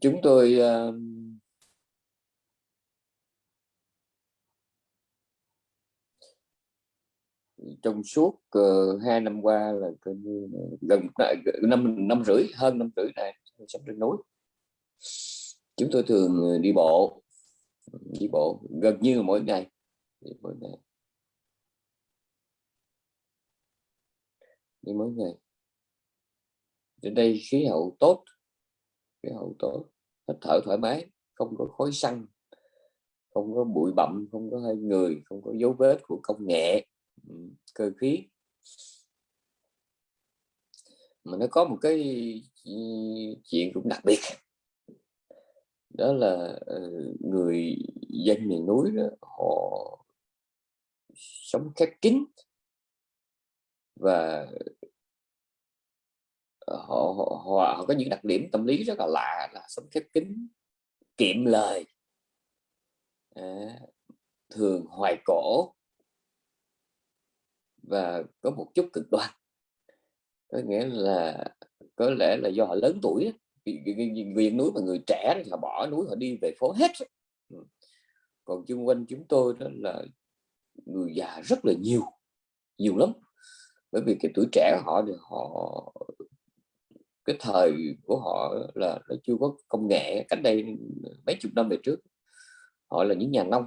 chúng tôi uh, trong suốt uh, hai năm qua là gần năm năm rưỡi hơn năm rưỡi này sống trên núi. Chúng tôi thường ờ, đi bộ đi bộ gần như mỗi ngày đi mỗi ngày. Đi mỗi ngày. Trên đây khí hậu tốt cái hậu tố, hít thở thoải mái không có khói xăng không có bụi bặm không có hơi người không có dấu vết của công nghệ ừ, cơ khí. Mà nó có một cái ừ, chuyện cũng đặc biệt. Đó là ừ, người dân miền núi đó, họ sống khép kín và Ờ, họ, họ, họ, họ có những đặc điểm tâm lý rất là lạ là sống khép kín kiệm lời. À, thường hoài cổ. Và có một chút cực đoan. Có nghĩa là có lẽ là do họ lớn tuổi người núi mà người trẻ thì họ bỏ núi họ đi về phố hết ừ. còn chung quanh chúng tôi đó là người già rất là nhiều nhiều lắm. Bởi vì cái tuổi trẻ họ thì họ cái thời của họ là nó chưa có công nghệ cách đây mấy chục năm về trước. Họ là những nhà nông.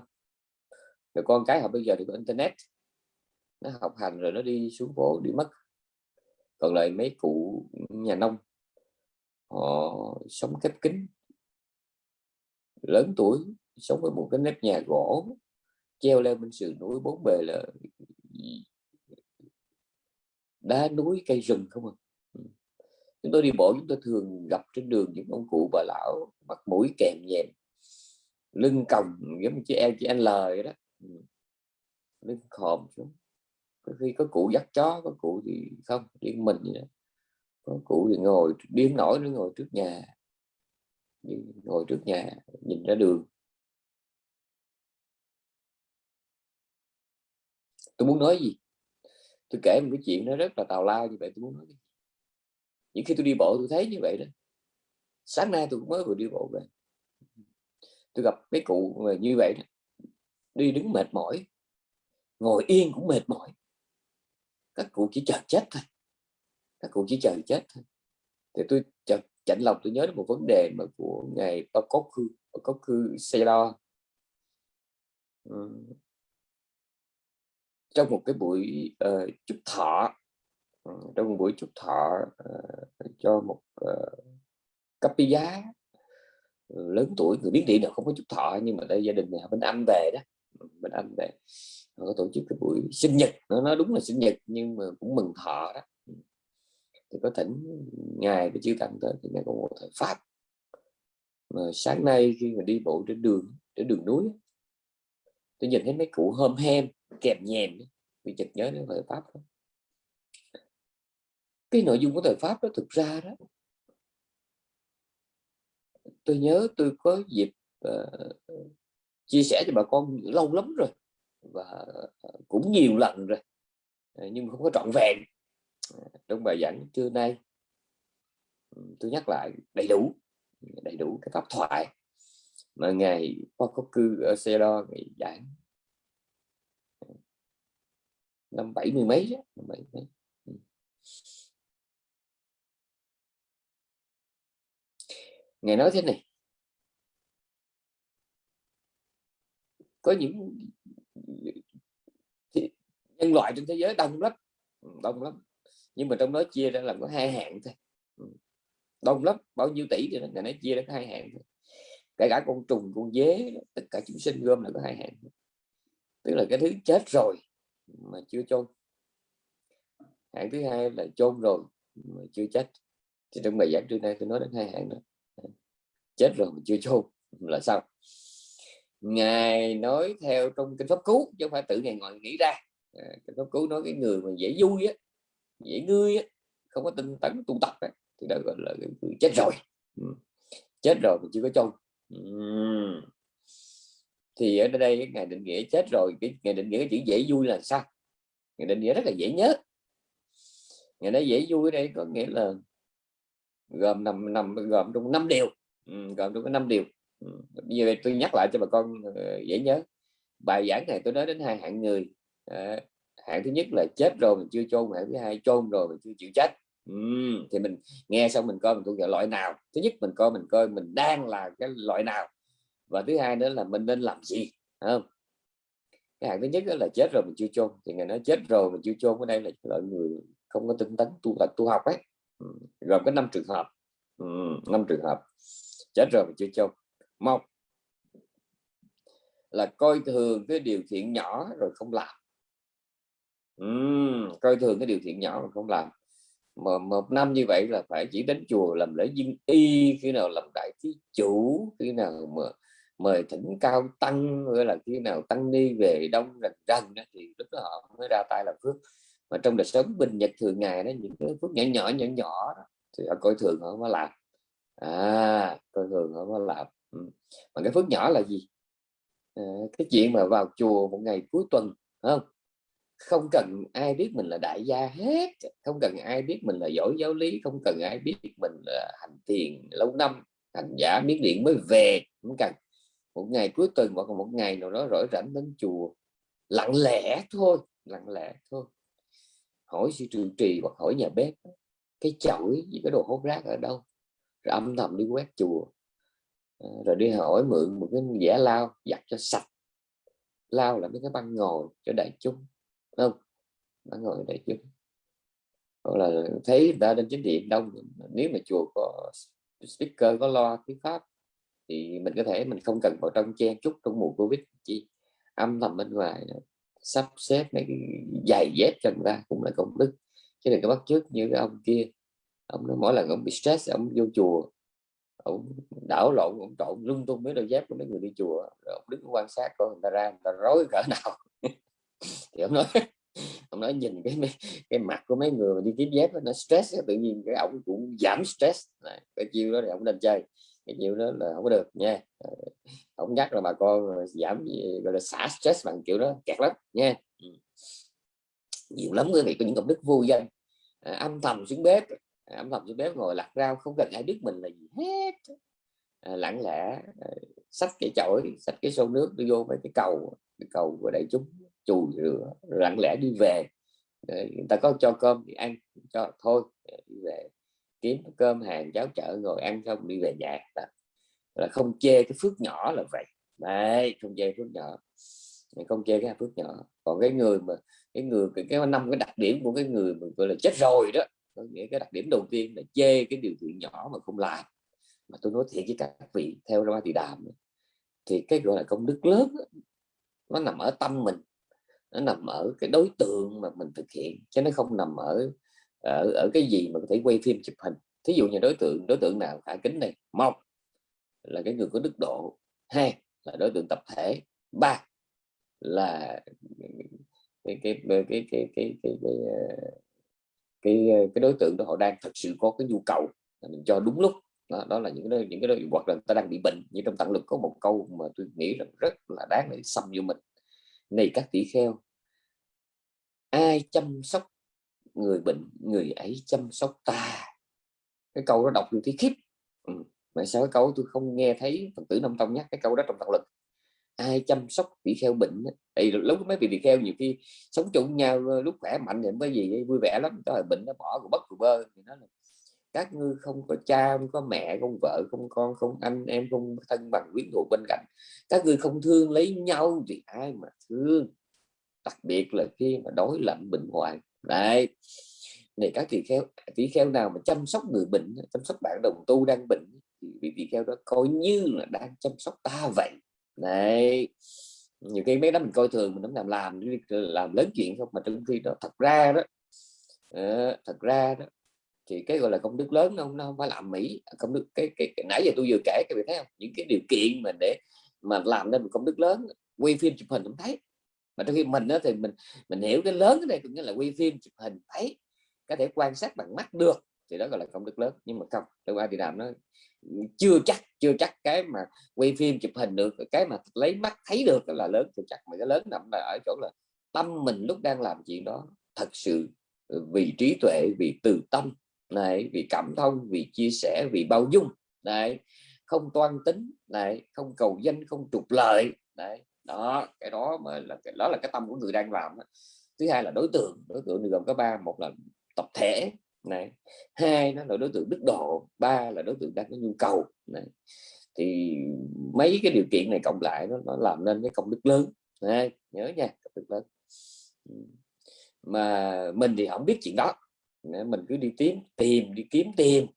Rồi con cái họ bây giờ thì có internet. Nó học hành rồi nó đi xuống phố đi mất còn lại mấy cụ nhà nông, họ sống khép kín. Lớn tuổi, sống với một cái nếp nhà gỗ, treo leo bên sườn núi, bốn bề là đá núi, cây rừng không à chúng tôi đi bộ, chúng tôi thường gặp trên đường những ông cụ bà lão mặt mũi kèm nhèm, lưng còng giống như chị em chị anh lời đó. Ừ. Lưng khòm xuống. Có khi có cụ dắt chó, có cụ thì không, riêng mình vậy đó. có cụ thì ngồi, điên nổi nó ngồi trước nhà. Ngồi trước nhà, nhìn ra đường. Tôi muốn nói gì? Tôi kể một cái chuyện nó rất là tào lao như vậy, tôi muốn nói gì? Những khi tôi đi bộ tôi thấy như vậy đó. Sáng nay tôi cũng mới vừa đi bộ về. Tôi gặp mấy cụ như vậy đó. Đi đứng mệt mỏi. Ngồi yên cũng mệt mỏi. Các cụ chỉ chờ chết thôi. Các cụ chỉ chờ chết thôi. Thì tôi chợt chạnh lòng tôi nhớ đến một vấn đề mà của ngài Pakoku Pakoku Seido ừ. trong một cái buổi uh, chúc thọ Ờ, trong một buổi chúc thọ uh, cho một ờ, uh, cấp giá. Ừ, lớn tuổi người biết điện nào không có chúc thọ nhưng mà đây gia đình nhà bên anh về đó. Ừ, bên anh về họ có tổ chức cái buổi sinh nhật. Nó nói đúng là sinh nhật nhưng mà cũng mừng thọ đó. Ừ. Thì có thỉnh ngài cái chư tặng tới thì ngài có một thời pháp. Mà sáng nay khi mà đi bộ trên đường trên đường núi tôi nhìn thấy mấy cụ hôm hem kèm nhèm vì chợt nhớ đến thời pháp đó cái nội dung của thời pháp đó thực ra đó tôi nhớ tôi có dịp uh, chia sẻ cho bà con lâu lắm rồi và ờ, cũng nhiều lần rồi ờ, nhưng mà không có trọn vẹn. Trong bài giảng trưa nay tôi nhắc lại đầy đủ đầy đủ cái pháp thoại mà ngày qua có cư ở xe đo ngày giảng. Năm bảy mươi mấy đó, năm bảy mấy ngài nói thế này. Có những nhân loại trên thế giới đông lắm đông lắm. Nhưng mà trong đó chia ra làm có hai hạng thôi. Đông lắm, bao nhiêu tỷ thì nó chia ra có hai hạng thôi. Kể cả con trùng, con dế, tất cả chúng sinh gom là có hai hạng tức là cái thứ chết rồi mà chưa chôn. Hạng thứ hai là chôn rồi mà chưa chết. Thì trong bài giảng trưa nay tôi nói đến hai hạng đó chết rồi mà chưa chôn là sao ngài nói theo trong kinh pháp cứu chứ không phải tự ngài ngồi nghĩ ra. À, kinh pháp cứu nói cái người mà dễ vui á dễ ngươi á không có tinh tấn tu tập á, thì đó gọi là người chết rồi. Ừ. Chết rồi mà chưa có chôn. Ừ. Thì ở đây ngài định nghĩa chết rồi cái ngài định nghĩa cái chữ dễ vui là sao? Ngài định nghĩa rất là dễ nhớ. Ngài nói dễ vui ở đây có nghĩa là gồm nằm nằm gồm trong năm điều ừ, gồm trong có năm điều. Ừ. như vậy tôi nhắc lại cho bà con ờ, dễ nhớ. Bài giảng này tôi nói đến hai hạng người. Ờ, hạng thứ nhất là chết rồi mình chưa chôn hạng thứ hai chôn rồi mình chưa chịu chết. Thì mình nghe xong mình coi mình thuộc về loại nào. Thứ nhất mình coi mình coi mình đang là cái loại nào. Và thứ hai nữa là mình nên làm gì không? Cái hạng thứ nhất là chết rồi mình chưa chôn. Thì người nói chết rồi mình chưa chôn ở đây là loại người không có tinh tấn tu tập tu học ấy. Gồm có năm trường hợp. Năm trường hợp chết rồi mà chưa chôn. Một là coi thường cái điều thiện nhỏ rồi không làm. Uhm, coi thường cái điều thiện nhỏ rồi không làm. Mà một năm như vậy là phải chỉ đến chùa làm lễ duyên y khi nào làm đại thí chủ khi nào mà mời thỉnh cao tăng hay là khi nào tăng ni về đông rần rần thì lúc đó họ mới ra tay làm phước. Mà trong đời sống bình nhật thường ngày đó những cái phước nhỏ nhỏ nhỏ nhỏ thì họ coi thường họ mới làm à tôi thường không có làm. Ừ. mà cái phước nhỏ là gì? À, cái chuyện mà vào chùa một ngày cuối tuần không? Không cần ai biết mình là đại gia hết. Không cần ai biết mình là giỏi giáo lý. Không cần ai biết mình là hành tiền lâu năm. Hành giả miếng điện mới về không cần. Một ngày cuối tuần hoặc một ngày nào đó rỗi rảnh đến chùa lặng lẽ thôi lặng lẽ thôi. Hỏi sư trụ trì hoặc hỏi nhà bếp cái chổi gì cái đồ hốt rác ở đâu? Rồi âm thầm đi quét chùa. Ờ, rồi đi hỏi mượn một cái giả lao giặt cho sạch. Lao là mấy cái băng ngồi cho đại chúng không? Băng ngồi đại chúng. Hoặc là thấy người ta lên chính điện đông, nếu mà chùa có speaker, có loa tiếng pháp, thì mình có thể mình không cần vào trong chen chút trong mùa covid chi. Âm thầm bên ngoài, sắp xếp mấy cái giày dép cho người ta cũng là công đức. Chứ đừng có bắt trước như cái ông kia ông nói mỗi lần ông bị stress ông vô chùa ông đảo lộn ông trộn lung tung mấy đôi dép của mấy người đi chùa rồi ông đứng quan sát coi người ta ra người ta rối cỡ nào. Thì ông nói ông nói nhìn cái cái mặt của mấy người mà đi kiếm dép nó stress tự nhiên cái ông cũng giảm stress. Này, cái chiêu đó thì ông nên chơi cái chiêu đó là không có được nha. Ờ, ông nhắc là bà con giảm gọi là xả stress bằng kiểu đó kẹt lắm nha. Ừ. Nhiều lắm quý vị có những công đức vô danh. À, âm thầm xuống bếp âm thầm xuống bếp ngồi lặt rau không cần ai biết mình là gì hết. À, lặng lẽ à, xách cái chổi xách cái xô nước đi vô mấy cái cầu cái cầu của đại chúng chùi rửa lặng lẽ đi về. Người ta có cho cơm thì ăn cho thôi đi về kiếm cơm hàng cháo chợ ngồi ăn xong đi về nhà. Đó. là không chê cái phước nhỏ là vậy. Đấy không chê phước nhỏ. Không chê cái phước nhỏ. Còn cái người mà cái người cái, cái năm cái đặc điểm của cái người mà gọi là chết rồi đó có nghĩa cái đặc điểm đầu tiên là chê cái điều kiện nhỏ mà không làm. Mà tôi nói thiệt với các vị theo ra thì đàm thì cái gọi là công đức lớn nó nằm ở tâm mình. Nó nằm ở cái đối tượng mà mình thực hiện chứ nó không nằm ở ở, ở cái gì mà có thể quay phim chụp hình. Thí dụ như đối tượng đối tượng nào khả kính này một là cái người có đức độ hai là đối tượng tập thể ba là cái cái cái cái cái cái cái, cái, cái, cái ờ, cái đối tượng đó họ đang thật sự có cái nhu cầu mình cho đúng lúc. Đó, đó là những cái những cái đối hoặc là ta đang bị bệnh như trong tặng lực có một câu mà tôi nghĩ rằng rất là đáng để xâm vô mình. Này các tỷ kheo ai chăm sóc người bệnh người ấy chăm sóc ta? Cái câu đó đọc được thấy khiếp. Ừ. mà sao cái câu tôi không nghe thấy phật tử năm tông nhắc cái câu đó trong tặng lực ai chăm sóc bị kheo bệnh thì lúc mấy vị bị kheo nhiều khi sống chung nhau ờ, lúc khỏe mạnh thì mới gì ờ, vui vẻ lắm. Có bệnh nó bỏ của bất của bơ thì nó là các ngươi không có cha, không có mẹ, không vợ, không con, không anh em, không thân bằng quyến thuộc bên cạnh. Các ngươi không thương lấy nhau thì ai mà thương? Đặc biệt là khi mà đối lạnh bệnh hoạn. Đấy. Này, các tỷ kheo tỷ kheo nào mà chăm sóc người bệnh, chăm sóc bạn đồng tu đang bệnh thì vị tỷ kheo đó coi như là đang chăm sóc ta vậy này nhiều cái mấy đó mình coi thường mình không làm làm làm lớn chuyện không mà trong khi đó thật ra đó uh, thật ra đó thì cái gọi là công đức lớn không nó không phải làm mỹ công đức cái, cái, cái nãy giờ tôi vừa kể các bạn thấy không? Những cái điều kiện mà để mà làm nên một công đức lớn quay phim chụp hình cũng thấy. Mà trong khi mình đó thì mình mình hiểu cái lớn cái này cũng như là quay phim chụp hình thấy. Có thể quan sát bằng mắt được thì đó gọi là công đức lớn. Nhưng mà không trong ai thì làm nó chưa chắc chưa chắc cái mà quay phim chụp hình được cái mà lấy mắt thấy được là lớn, chưa chắc. Mà cái lớn nằm là ở chỗ là tâm mình lúc đang làm chuyện đó thật sự vì trí tuệ, vì từ tâm, này, vì cảm thông, vì chia sẻ, vì bao dung, này, không toan tính, này, không cầu danh, không trục lợi đấy đó, cái đó mà là cái, đó là cái tâm của người đang làm thứ hai là đối tượng đối tượng thì gồm có ba, một là tập thể này hai nó là đối tượng đức độ ba là đối tượng đang có nhu cầu. Này thì mấy cái điều kiện này cộng lại nó, nó làm nên cái công đức lớn. Này, nhớ nha công đức lớn. Mà mình thì không biết chuyện đó. Mình cứ đi tìm tìm đi kiếm tiền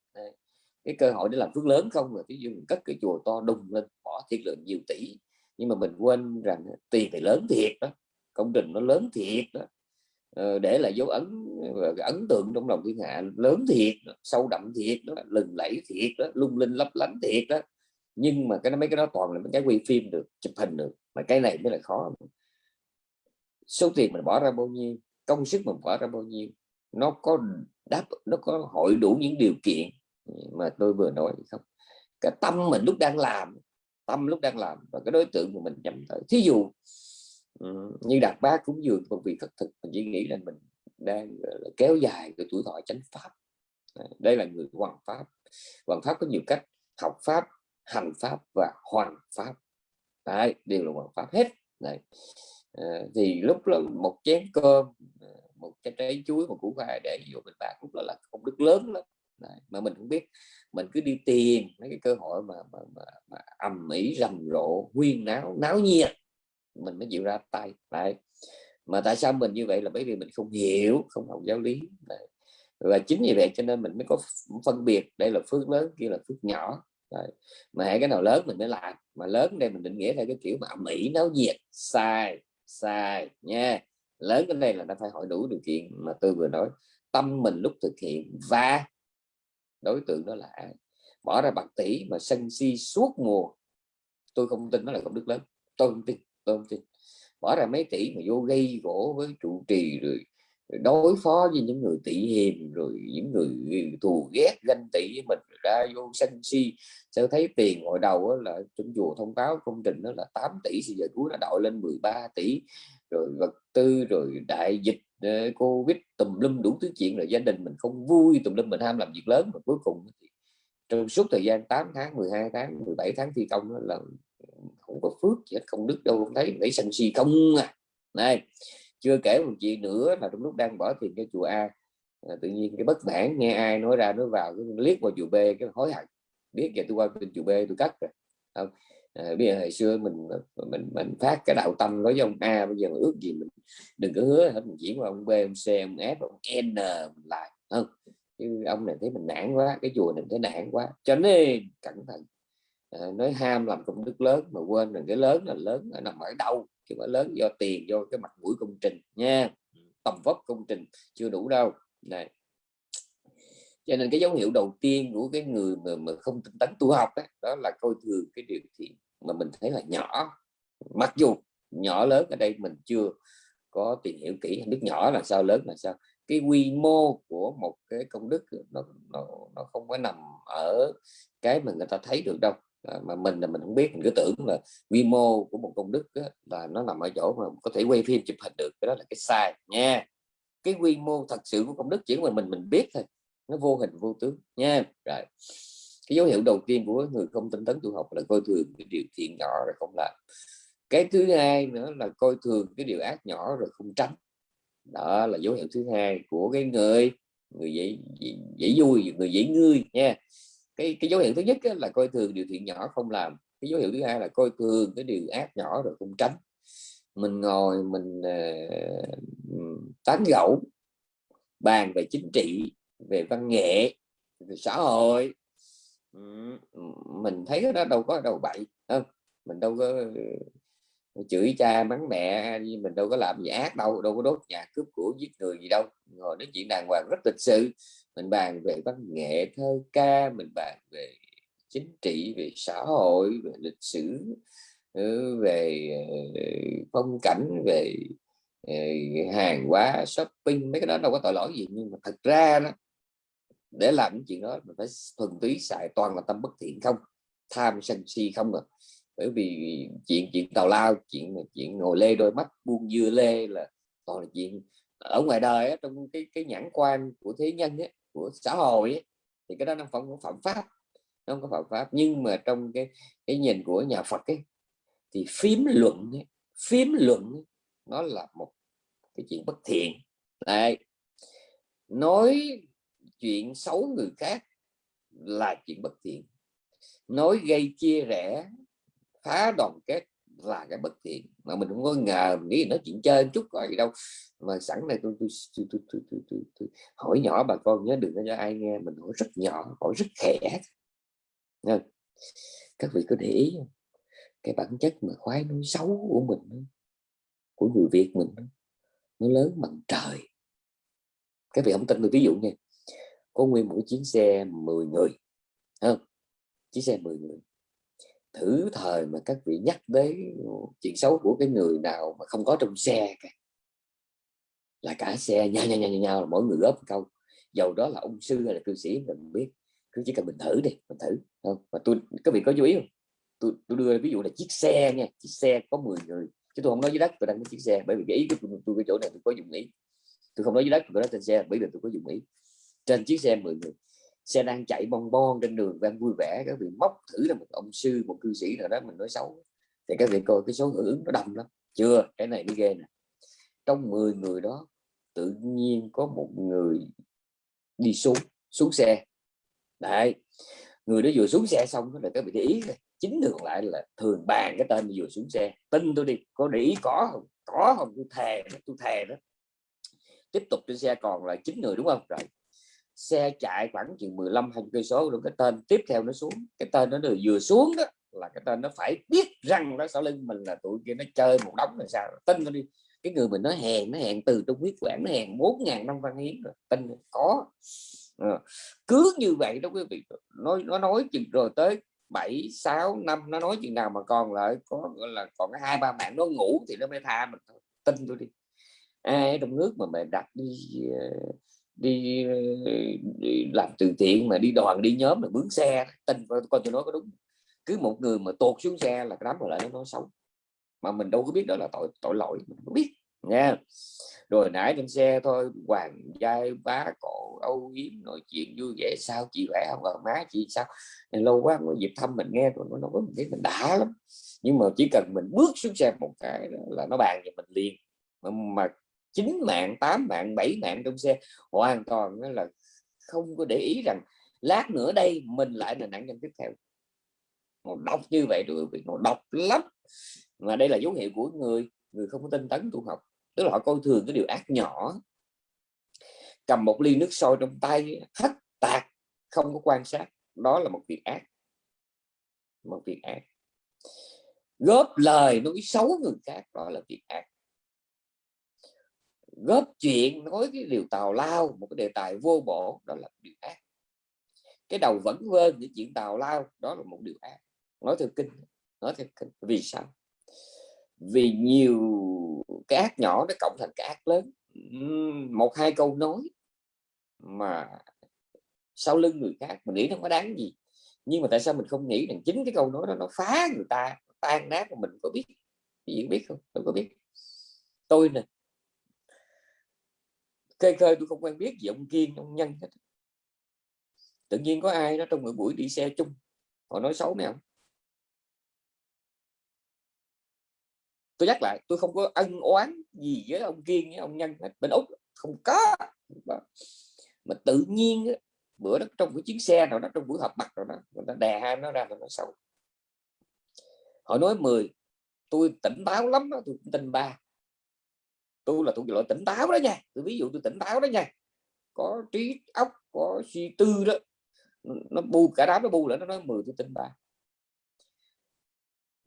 cái cơ hội để làm phước lớn không rồi ví dụ mình cất cái chùa to đùng lên bỏ thiệt lượng nhiều tỷ. Nhưng mà mình quên rằng tiền thì lớn thiệt đó công trình nó lớn thiệt đó. Ờ, để là dấu ấn ờ, ấn tượng trong lòng thiên hạ. Lớn thiệt, sâu đậm thiệt đó, lừng lẫy thiệt đó, lung linh lấp lánh thiệt đó. Nhưng mà cái mấy cái đó toàn là mấy cái quay phim được, chụp hình được, mà cái này mới là khó. Số tiền mình bỏ ra bao nhiêu, công sức mình bỏ ra bao nhiêu, nó có đáp, nó có hội đủ những điều kiện mà tôi vừa nói không? Cái tâm mình lúc đang làm, tâm lúc đang làm và cái đối tượng mà mình nhắm tới. Thí dụ Ờ, như đạt bác cúng dường một vị thực thực mình chỉ nghĩ là mình đang kéo dài cái tuổi thọ chánh pháp. Đây là người hoàn pháp. Hoàn pháp có nhiều cách học pháp hành pháp và hoàn pháp. Đấy, đều là hoàn pháp hết. Này à, ờ, thì lúc đó một chén cơm ờ, một cái trái chuối một củ khoai để vô mình bạc lúc đó là công đức lớn lắm. Đấy, mà mình không biết mình cứ đi tìm mấy cái cơ hội mà, mà, mà, mà ầm ĩ rầm rộ huyên náo náo nhiệt mình mới chịu ra tay. Lại mà tại sao mình như vậy là bởi vì mình không hiểu, không học giáo lý. Đấy. và chính vì vậy cho nên mình mới có phân biệt, đây là phước lớn, kia là phước nhỏ. Đấy. mà hãy cái nào lớn mình mới làm, mà lớn đây mình định nghĩa theo cái kiểu mà mỹ nấu nhiệt, sai sai, nha. Lớn cái này là nó phải hỏi đủ điều kiện mà tôi vừa nói. Tâm mình lúc thực hiện và đối tượng đó là ai? Bỏ ra bạc tỷ mà sân si suốt mùa. Tôi không tin nó là công đức lớn, tôi không tin tôi không tin bỏ ra mấy tỷ mà vô gây gỗ với trụ trì rồi, đối phó với những người tỷ hiềm rồi những người thù ghét ganh tị với mình ra vô sân si. Sẽ thấy tiền hồi đầu là trong chùa thông báo công trình đó là 8 tỷ thì giờ cuối nó đội lên 13 tỷ. Rồi vật tư rồi đại dịch ờ, covid tùm lum đủ thứ chuyện rồi gia đình mình không vui tùm lum mình ham làm việc lớn mà cuối cùng trong suốt thời gian 8 tháng 12 tháng 17 tháng thi công là không có phước gì hết không đức đâu không thấy. Lấy sân si không à. Này chưa kể một chuyện nữa là trong lúc đang bỏ tiền cho chùa A à, tự nhiên cái bất mãn nghe ai nói ra nói vào cái liếc vào chùa B cái hối hận. Biết giờ tôi qua bên chùa B tôi cắt rồi. Không à, bây giờ hồi xưa mình mình mình phát cái đạo tâm nói với ông A bây giờ ước gì mình đừng có hứa hết mình chuyển qua ông B ông C ông F ông N mình lại. Không chứ ông này thấy mình nản quá cái chùa này thấy nản quá. Cho nên cẩn thận. Ờ, nói ham làm công đức lớn mà quên rằng cái lớn là lớn là nằm ở đâu chứ phải lớn do tiền do cái mặt mũi công trình nha. Tầm vóc công trình chưa đủ đâu. Này. Cho nên cái dấu hiệu đầu tiên của cái người mà, mà không tinh tấn tu học đó, đó là coi thường cái điều thiện mà mình thấy là nhỏ. Mặc dù nhỏ lớn ở đây mình chưa có tìm hiểu kỹ không biết nhỏ là sao lớn là sao. Cái quy mô của một cái công đức nó nó, nó không có nằm ở cái mà người ta thấy được đâu. Ờ, mà mình là mình không biết mình cứ tưởng là quy mô của một công đức á, là nó nằm ở chỗ mà có thể quay phim chụp hình được cái đó là cái sai nha. Cái quy mô thật sự của công đức chỉ mà mình mình biết thôi nó vô hình vô tướng nha. Rồi cái dấu hiệu đầu tiên của người không tinh tấn tu học là coi thường cái điều thiện nhỏ rồi không làm. Cái thứ hai nữa là coi thường cái điều ác nhỏ rồi không tránh. Đó là dấu hiệu thứ hai của cái người người dễ dễ vui người dễ ngươi nha cái cái dấu hiệu thứ nhất là coi thường điều thiện nhỏ không làm. Cái dấu hiệu thứ hai là coi thường cái điều ác nhỏ rồi không tránh. Mình ngồi mình uh, tán gẫu bàn về chính trị về văn nghệ về xã hội. Mình thấy cái đó đâu có đâu bậy không? Mình đâu có ờ, chửi cha mắng mẹ mình đâu có làm gì ác đâu đâu có đốt nhà cướp của giết người gì đâu. Ngồi nói chuyện đàng hoàng rất lịch sự mình bàn về văn nghệ thơ ca mình bàn về chính trị về xã hội về lịch sử ừ, về ờ, phong cảnh về ờ, hàng hóa shopping. Mấy cái đó đâu có tội lỗi gì nhưng mà thật ra đó để làm những chuyện đó mình phải thuần túy xài toàn là tâm bất thiện không tham sân si không à. Bởi vì chuyện chuyện tào lao chuyện chuyện ngồi lê đôi mắt buông dưa lê là toàn là chuyện ở ngoài đời á, trong cái cái nhãn quan của thế nhân ấy, của xã hội ấy, thì cái đó nó phạm phạm pháp nó không có phạm pháp. Nhưng mà trong cái cái nhìn của nhà Phật ấy thì phím luận ấy, phím luận ấy, nó là một cái chuyện bất thiện. Đấy. nói chuyện xấu người khác là chuyện bất thiện. Nói gây chia rẽ phá đoàn kết là cái bất thiện. Mà mình không có ngờ nghĩ nói chuyện chơi chút gọi gì đâu. Mà sẵn này tôi tôi, tôi, tôi, tôi, tôi, tôi, tôi hỏi nhỏ bà con nhớ đừng cho ai nghe mình hỏi rất nhỏ hỏi rất khẽ. Nên, các vị có để ý không? cái bản chất mà khoái nói xấu của mình của người Việt mình nó lớn bằng trời. Các vị không tin tôi ví dụ nha có nguyên một chuyến xe 10 người không? Chiếc xe 10 người thử thời mà các vị nhắc đến chuyện xấu của cái người nào mà không có trong xe cả. Là cả xe nhau nhau nhau nhau là mỗi người góp một câu. Dầu đó là ông sư hay là cư sĩ mình biết. Cứ chỉ cần mình thử đi mình thử không? Mà tôi các vị có chú ý không? Tôi, tôi đưa ví dụ là chiếc xe nha chiếc xe có 10 người chứ tôi không nói dưới đất tôi đang có chiếc xe bởi vì cái ý của tôi, tôi cái chỗ này tôi có dùng ý. Tôi không nói dưới đất tôi nói trên xe bởi vì tôi có dùng ý. Trên chiếc xe 10 người xe đang chạy bon bon trên đường đang vui vẻ, các vị móc thử là một ông sư, một cư sĩ nào đó mình nói xấu. Thì các vị coi cái số hưởng ứng nó đông lắm. Chưa, cái này mới ghê nè. Trong 10 người đó, tự nhiên có một người đi xuống xuống xe. Đấy, người đó vừa xuống xe xong là các vị để ý chính thường lại là thường bàn cái tên vừa xuống xe. Tin tôi đi, có để ý có không? Có không? Tôi thề tôi thề đó. Tiếp tục trên xe còn là chín người đúng không? Rồi xe chạy khoảng chừng 15 20 cây số rồi cái tên tiếp theo nó xuống cái tên nó được vừa xuống đó là cái tên nó phải biết rằng nó sau lưng mình là tụi kia nó chơi một đống là sao tin nó đi. Cái người mình nó hèn nó hèn từ trong huyết quản nó hèn bốn ngàn năm văn hiến rồi tin có. À, cứ như vậy đó quý vị nói nó nói chừng rồi tới 7 6 năm nó nói chuyện nào mà còn lại có gọi là còn hai ba mạng nó ngủ thì nó mới tha mình tin tôi đi. Ai trong nước mà mày đặt đi ờ, đi, đi làm từ thiện mà đi đoàn đi nhóm là bướng xe. Tin con tôi nói có đúng. Cứ một người mà tuột xuống xe là cái đám còn lại nó nói xấu mà mình đâu có biết đó là tội tội lỗi mình không biết nha rồi nãy trên xe thôi hoàng giai bá cổ âu yếm nói chuyện vui vẻ. Sao chị khỏe không? Ở má chị sao? Lâu quá có dịp thăm mình nghe rồi nó nói với mình thấy mình đã lắm. Nhưng mà chỉ cần mình bước xuống xe một cái là nó bàn về mình liền. Mà, mà chín mạng, tám mạng, bảy mạng trong xe, hoàn toàn là không có để ý rằng lát nữa đây mình lại là nạn nhân tiếp theo. Nó đọc như vậy rồi nó đọc lắm. Mà đây là dấu hiệu của người người không có tinh tấn tu học. Tức là họ coi thường cái điều ác nhỏ. Cầm một ly nước sôi trong tay, hất tạc, không có quan sát. Đó là một việc ác. Một việc ác. Góp lời nói xấu người khác, đó là việc ác góp chuyện nói cái điều tào lao, một cái đề tài vô bổ, đó là điều ác. Cái đầu vẫn quên những chuyện tào lao, đó là một điều ác. Nói theo kinh, nói theo kinh. Vì sao? Vì nhiều cái ác nhỏ nó cộng thành cái ác lớn. Một, hai câu nói mà sau lưng người khác mình nghĩ nó có đáng gì. Nhưng mà tại sao mình không nghĩ rằng chính cái câu nói đó nó phá người ta tan nát mà mình có biết? Gì biết không? Tôi có biết. Tôi nè khơi khơi tôi không quen biết gì ông kiên, ông nhân hết. Tự nhiên có ai đó trong một buổi đi xe chung, họ nói xấu mày không tôi nhắc lại, tôi không có ân oán gì với ông kiên với ông nhân hết. Bên úc không có. Mà tự nhiên bữa đó trong cái chuyến xe nào đó, trong buổi họp mặt rồi đó, người ta đè hai nó ra rồi nó xấu. Họ nói 10 tôi tỉnh táo lắm đó tôi tin ba tôi là thuộc loại tỉnh táo đó nha. Tôi ví dụ tôi tỉnh táo đó nha. Có trí óc có suy tư đó. Nó bu cả đám nó bu lại nó nói 10 tôi tin ba.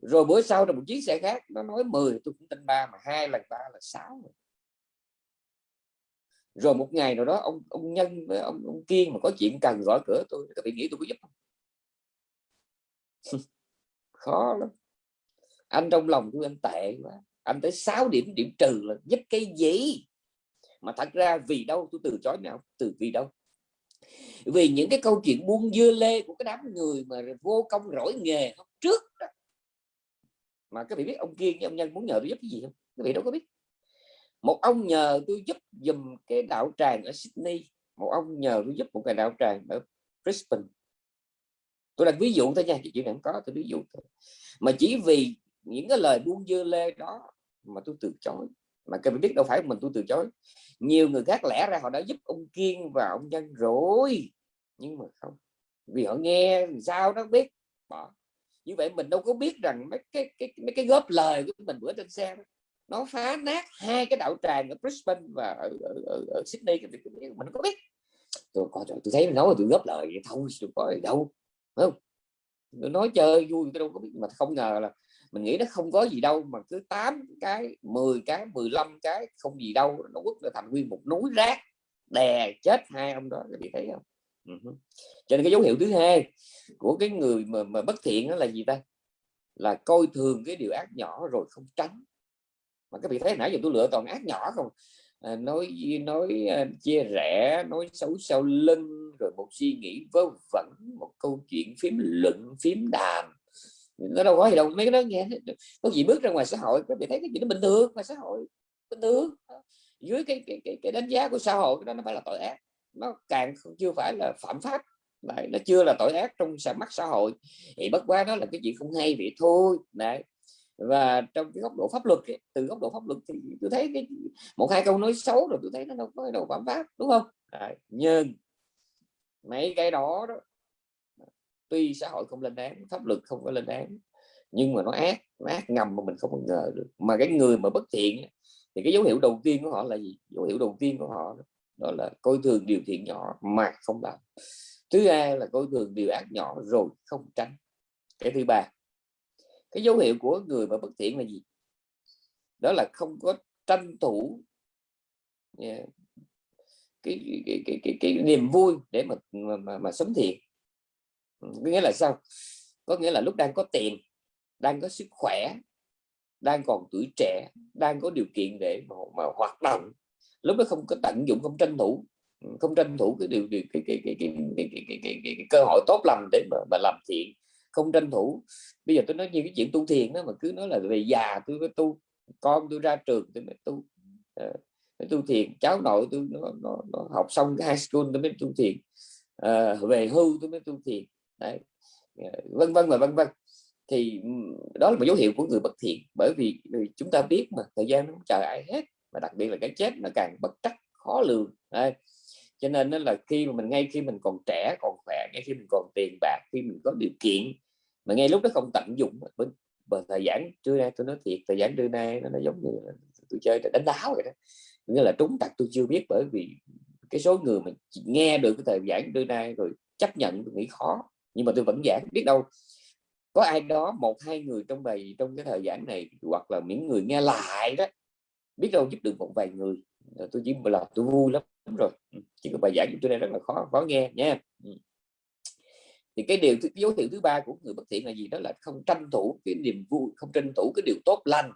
Rồi bữa sau là một chiếc xe khác nó nói 10 tôi cũng tin ba mà hai lần ba là sáu rồi. Một ngày nào đó ông ông nhân với ông, ông kiên mà có chuyện cần gõ cửa tôi các bạn nghĩ tôi có giúp không? Khó lắm. Anh trong lòng tôi anh tệ quá anh tới 6 điểm điểm trừ là giúp cái gì mà thật ra vì đâu? Tôi từ chối nào? Từ vì đâu? Vì những cái câu chuyện buôn dưa lê của cái đám người mà vô công rỗi nghề hôm trước đó. mà các vị biết ông Kiên ông Nhân muốn nhờ tôi giúp cái gì không? Các vị đâu có biết. Một ông nhờ tôi giúp dùm cái đạo tràng ở Sydney. Một ông nhờ tôi giúp một cái đạo tràng ở Brisbane. Tôi đặt ví dụ thôi nha chuyện cần có, tôi ví dụ thôi. Mà chỉ vì những cái lời buông dưa lê đó mà tôi từ chối. Mà các bạn biết đâu phải mình tôi từ chối. Nhiều người khác lẽ ra họ đã giúp ông kiên và ông nhân rồi. Nhưng mà không. Vì họ nghe sao nó biết? Bỏ. Như vậy mình đâu có biết rằng mấy cái cái mấy cái góp lời của mình bữa trên xe đó, nó phá nát hai cái đạo tràng ở Brisbane và ở, ở, ở, ở Sydney mình. Có biết. Tôi coi tôi thấy nói tôi góp lời vậy thôi tôi có gì đâu không? Tôi nói chơi vui tôi đâu có biết. Mà không ngờ là mình nghĩ nó không có gì đâu mà cứ 8 cái 10 cái 15 cái không gì đâu nó quất là thành nguyên một núi rác đè chết hai ông đó các vị thấy không? Uh-huh. cho nên cái dấu hiệu thứ hai của cái người mà, mà bất thiện đó là gì ta? Là coi thường cái điều ác nhỏ rồi không tránh. Mà các vị thấy nãy giờ tôi lựa toàn ác nhỏ không? À, nói nói uh, chia rẽ nói xấu sau lưng rồi một suy nghĩ vớ vẩn một câu chuyện phím luận phím đàm nó đâu có gì đâu mấy cái đó nghe. Có gì bước ra ngoài xã hội các vị thấy cái gì nó bình thường ngoài xã hội bình thường. Dưới cái cái, cái, cái đánh giá của xã hội cái đó nó phải là tội ác. Nó càng chưa phải là phạm pháp. Đấy, nó chưa là tội ác trong mắt xã hội. Thì bất quá nó là cái chuyện không hay vậy thôi. Đấy. và trong cái góc độ pháp luật ấy, từ góc độ pháp luật thì tôi thấy cái một hai câu nói xấu rồi tôi thấy nó đâu có đâu phạm pháp đúng không? Đấy. nhưng mấy cái đó, đó tuy xã hội không lên án pháp luật không có lên án nhưng mà nó ác nó ác ngầm mà mình không ngờ được. Mà cái người mà bất thiện thì cái dấu hiệu đầu tiên của họ là gì? Dấu hiệu đầu tiên của họ đó là coi thường điều thiện nhỏ mà không làm. Thứ hai là coi thường điều ác nhỏ rồi không tránh. Cái thứ ba cái dấu hiệu của người mà bất thiện là gì? Đó là không có tranh thủ yeah. cái, cái, cái, cái, cái niềm vui để mà mà, mà, mà sống thiện. Ừ, có nghĩa là sao? Có nghĩa là lúc đang có tiền đang có sức khỏe đang còn tuổi trẻ đang có điều kiện để mà, mà hoạt động lúc đó không có tận dụng không tranh thủ. Ừ, không tranh thủ cái điều, điều cái, cái, cái, cái, cái, cái, cái, cái, cái, cái cơ hội tốt lành để mà, mà làm thiện. Không tranh thủ. Bây giờ tôi nói như cái chuyện tu thiền đó mà cứ nói là về già tôi mới tu con tôi ra trường tôi mới tu. À, tu thiền. Cháu nội tôi nó, nó, nó học xong cái high school tôi mới tu thiền. À, về hưu tôi mới tu thiền. Đấy. Ờ, vân vân và vân vân thì đó là một dấu hiệu của người bất thiện bởi vì, ừ, chúng ta biết mà thời gian nó không chờ ai hết và đặc biệt là cái chết nó càng bất trắc khó lường Đấy. cho nên đó là khi mà mình ngay khi mình còn trẻ còn khỏe ngay khi mình còn tiền bạc khi mình có điều kiện mà ngay lúc đó không tận dụng bên thời gian trưa nay tôi nói thiệt thời gian trưa nay nó, nó giống như tôi chơi đánh đáo vậy đó nghĩa là trúng tặc tôi chưa biết bởi vì cái số người mà nghe được cái thời gian trưa nay rồi chấp nhận tôi nghĩ khó nhưng mà tôi vẫn giảng biết đâu. Có ai đó, một, hai người trong bài, trong cái thời gian này, hoặc là những người nghe lại đó, biết đâu giúp được một vài người. Ờ, tôi chỉ là tôi vui lắm rồi. Ừ, chỉ có bài giảng của tôi đây rất là khó khó nghe nha. Ừ. Thì cái điều cái dấu hiệu thứ ba của người bất thiện là gì? Đó là không tranh thủ cái niềm vui, không tranh thủ cái điều tốt lành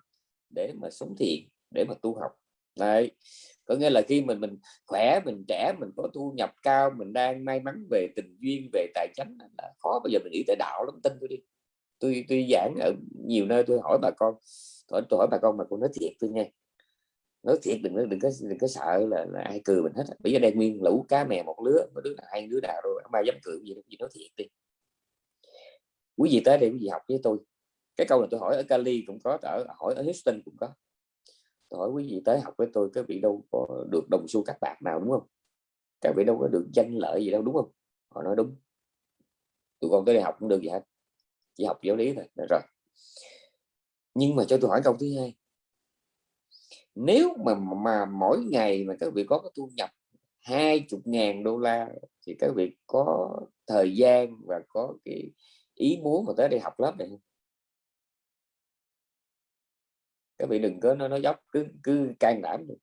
để mà sống thiện, để mà tu học. Đấy có nghĩa là khi mình mình khỏe mình trẻ mình có thu nhập cao mình đang may mắn về tình duyên về tài chính là khó bây giờ mình nghĩ tới đạo lắm tin tôi đi. Tôi tôi giảng ở nhiều nơi tôi hỏi bà con tôi, tôi hỏi bà con mà cô nói thiệt tôi nghe. Nói thiệt đừng đừng có đừng có sợ là, là ai cười mình hết bây giờ đang nguyên lũ cá mè một lứa mà đứa nào hai đứa nào rồi không ai dám cười gì gì nói thiệt đi. Quý vị tới đây quý vị học với tôi. Cái câu này tôi hỏi ở Cali cũng có ở hỏi ở Houston cũng có hỏi quý vị tới học với tôi các vị đâu có được đồng xu các bạc nào, đúng không? Các vị đâu có được danh lợi gì đâu, đúng không? Họ nói đúng. Tụi con tới đây học cũng được gì hết, chỉ học giáo lý thôi. Rồi nhưng mà cho tôi hỏi câu thứ hai. Nếu mà mà mỗi ngày mà các vị có cái thu nhập hai chục ngàn đô la thì các vị có thời gian và có cái ý muốn mà tới đây học lớp này không? Các vị đừng có nó nó dốc cứ cứ can đảm được.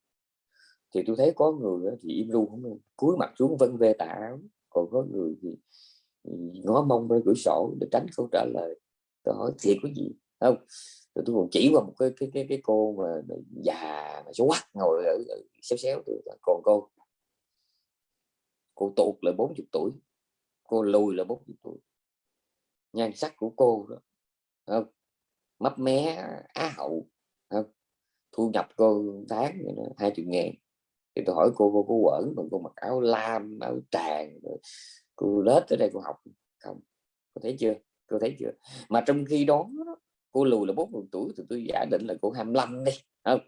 Thì tôi thấy có người thì im ru không cúi mặt xuống vân về tà áo còn có người thì ngó mông ra cửa sổ để tránh câu trả lời. Tôi hỏi thiệt có gì? Không. Rồi tôi còn chỉ qua một cái cái cái, cái cô mà già mà xấu quắc ngồi ở, ở xéo xéo tôi còn cô? Cô tụt là 40 tuổi. Cô lùi là 40 tuổi. Nhan sắc của cô đó. Không. Mấp mé á hậu thu nhập cô tháng hai chục ngàn. Thì tôi hỏi cô cô có quẩn mà cô mặc áo lam áo tràng cô lết tới đây cô học không. Cô thấy chưa? Cô thấy chưa? Mà trong khi đó cô lùi là 40 tuổi thì tôi giả định là cô 25 đi không?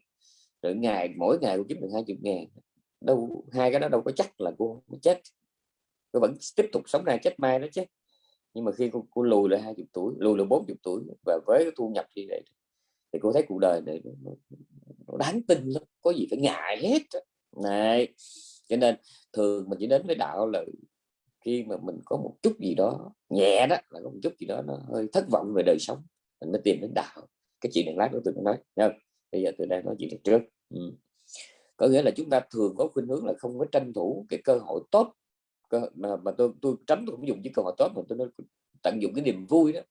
Rồi ngày mỗi ngày cô kiếm được 20 ngàn đâu hai cái đó đâu có chắc là cô chết. Cô vẫn tiếp tục sống ra chết mai đó chứ. Nhưng mà khi cô, cô lùi lại 20 tuổi lùi lại 40 tuổi và với cái thu nhập như vậy thì cô thấy cuộc đời này nó, nó đáng tin lắm có gì phải ngại hết này cho nên thường mình chỉ đến với đạo là khi mà mình có một chút gì đó nhẹ đó là có một chút gì đó nó hơi thất vọng về đời sống mình mới tìm đến đạo. Cái chuyện này lát nữa tôi nói nha bây giờ tôi đang nói chuyện trước. Ừ. có nghĩa là chúng ta thường có khuynh hướng là không có tranh thủ cái cơ hội tốt. Cơ, mà, mà tôi tôi tránh tôi cũng dùng cái cơ hội tốt mà tôi nói tận dụng cái niềm vui đó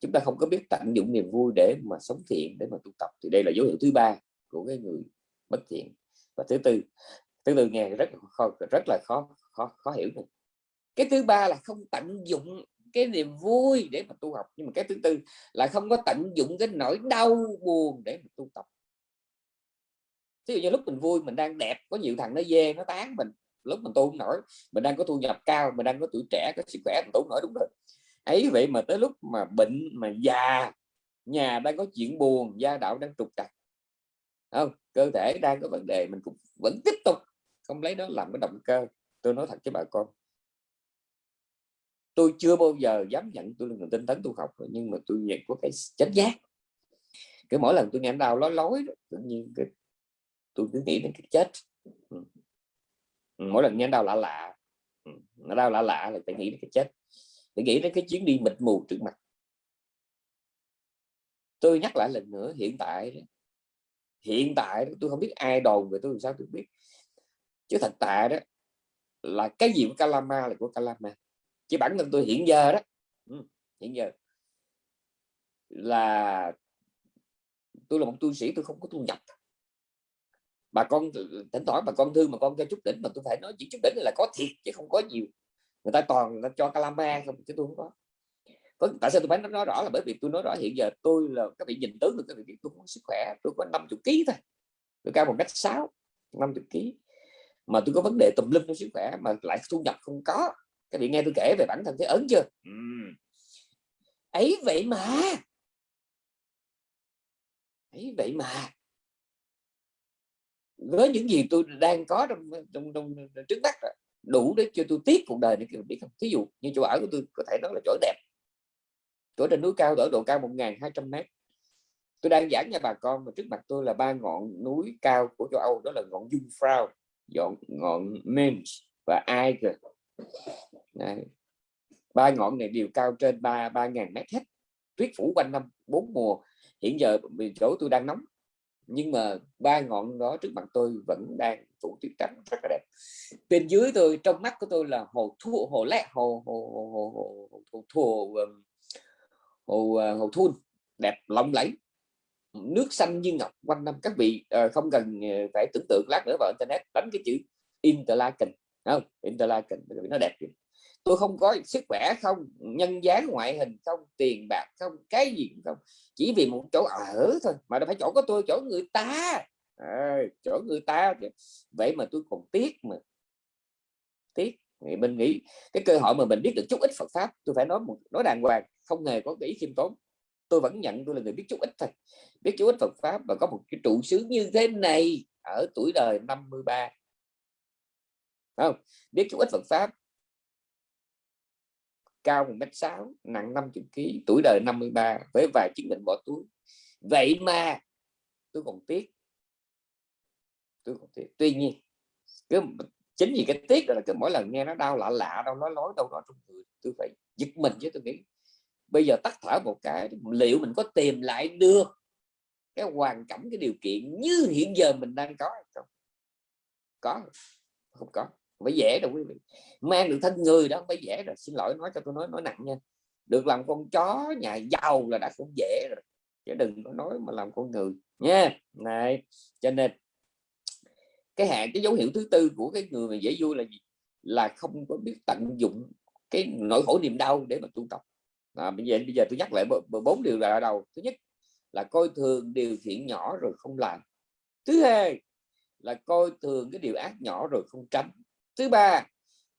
chúng ta không có biết tận dụng niềm vui để mà sống thiện, để mà tu tập. Thì đây là dấu hiệu thứ ba của cái người bất thiện. Và thứ tư thứ tư nghe rất khó, rất là khó khó khó hiểu này. cái thứ ba là không tận dụng cái niềm vui để mà tu học. Nhưng mà cái thứ tư là không có tận dụng cái nỗi đau buồn để mà tu tập. Ví dụ như lúc mình vui, mình đang đẹp, có nhiều thằng nó dê, nó tán mình. Lúc mình tu không nổi, mình đang có thu nhập cao, mình đang có tuổi trẻ, có sức khỏe, mình tu nổi, đúng rồi ấy vậy mà tới lúc mà bệnh mà già, nhà đang có chuyện buồn, gia đạo đang trục trặc. Không? Cơ thể đang có vấn đề, mình cũng vẫn tiếp tục không lấy đó làm cái động cơ. Tôi nói thật với bà con. Tôi chưa bao giờ dám nhận tôi là người tinh tấn tu học, nhưng mà tôi nhận có cái chánh giác. Cứ mỗi lần tôi nghe đau lói lối tự nhiên cái tôi cứ nghĩ đến cái chết. Ừ. Ừ, mỗi lần nghe đau lạ lạ ừ, nó đau lạ lạ là phải nghĩ đến cái chết để nghĩ đến cái chuyến đi mịt mù trước mặt. Tôi nhắc lại lần nữa, hiện tại hiện tại tôi không biết ai đồn về tôi làm sao tôi biết. Chứ thật tại đó, là cái gì của Kalama là của Kalama. Chứ bản thân tôi hiện giờ đó ừ, hiện giờ là tôi là một tu sĩ, tôi không có thu nhập. Bà con, thỉnh thoảng bà con thương mà con cho chút đỉnh, mà tôi phải nói chỉ chút đỉnh là có thiệt chứ không có nhiều người ta toàn người ta cho calama không chứ tôi không có. Tại sao tôi phải nói rõ là bởi vì tôi nói rõ hiện giờ tôi là các vị nhìn tướng được các vị biết tôi có sức khỏe tôi có 50 kg thôi. Tôi cao một mét sáu 50 kg mà tôi có vấn đề tùm lum trong sức khỏe mà lại thu nhập không có. Các vị nghe tôi kể về bản thân thấy ấn chưa? Uhm. ấy vậy mà. Ấy vậy mà. Với những gì tôi đang có trong trong, trong, trước mắt đủ để cho tôi tiếc cuộc đời này biết không? Thí dụ như chỗ ở của tôi có thể nói là chỗ đẹp. Chỗ trên núi cao ở độ cao 1.200 mét. Tôi đang giảng cho bà con, mà trước mặt tôi là ba ngọn núi cao của châu Âu, đó là ngọn Jungfrau ngọn ngọn Mainz và Eiger. Đấy. ba ngọn này đều cao trên ba ba ngàn mét hết. Tuyết phủ quanh năm, bốn mùa. Hiện giờ chỗ tôi đang nóng, nhưng mà ba ngọn đó trước mặt tôi vẫn đang phủ tuyết trắng rất là đẹp. Bên dưới tôi trong mắt của tôi là hồ thu hồ lẹ hồ hồ hồ hồ hồ hồ, um, hồ, hồ, hồ, hồ thun đẹp lộng lẫy. Nước xanh như ngọc quanh năm các vị ờ, không cần ờ, phải tưởng tượng lát nữa vào internet đánh cái chữ Interlaken không? Interlaken nó đẹp vậy tôi không có sức khỏe không nhân dáng ngoại hình không tiền bạc không cái gì không. Chỉ vì một chỗ ở thôi mà đâu phải chỗ có tôi chỗ người ta à, chỗ người ta vậy mà tôi còn tiếc mà. Tiếc. Thì mình nghĩ cái cơ hội mà mình biết được chút ít Phật pháp tôi phải nói một nói đàng hoàng không hề có cái ý khiêm tốn. Tôi vẫn nhận tôi là người biết chút ít thôi. Biết chút ít Phật pháp và có một cái trụ xứ như thế này ở tuổi đời 53 không? Biết chút ít Phật pháp. Cao một mét sáu nặng 50 kg tuổi đời 53 với vài chứng bệnh bỏ túi. Vậy mà tôi còn tiếc tôi không thể tuy nhiên cứ chính vì cái tiếc đó là cứ mỗi lần nghe nó đau lạ lạ đâu, nói nói đâu đó trong người, tôi phải giật mình chứ tôi nghĩ. Bây giờ tắt thở một cái, liệu mình có tìm lại được cái hoàn cảnh, cái điều kiện như hiện giờ mình đang có không? Có không có phải dễ đâu quý vị. Mang được thân người đó không phải dễ rồi, xin lỗi nói cho tôi nói nói nặng nha. Được làm con chó nhà giàu là đã không dễ rồi, chứ đừng có nói mà làm con người nha. Này, cho nên cái hạn cái dấu hiệu thứ tư của cái người mà dễ vui là gì? Là không có biết tận dụng cái nỗi khổ niềm đau để mà tu tập. À, bây giờ bây giờ tôi nhắc lại bốn điều là ở đầu. Thứ nhất là coi thường điều thiện nhỏ rồi không làm. Thứ hai là coi thường cái điều ác nhỏ rồi không tránh. Thứ ba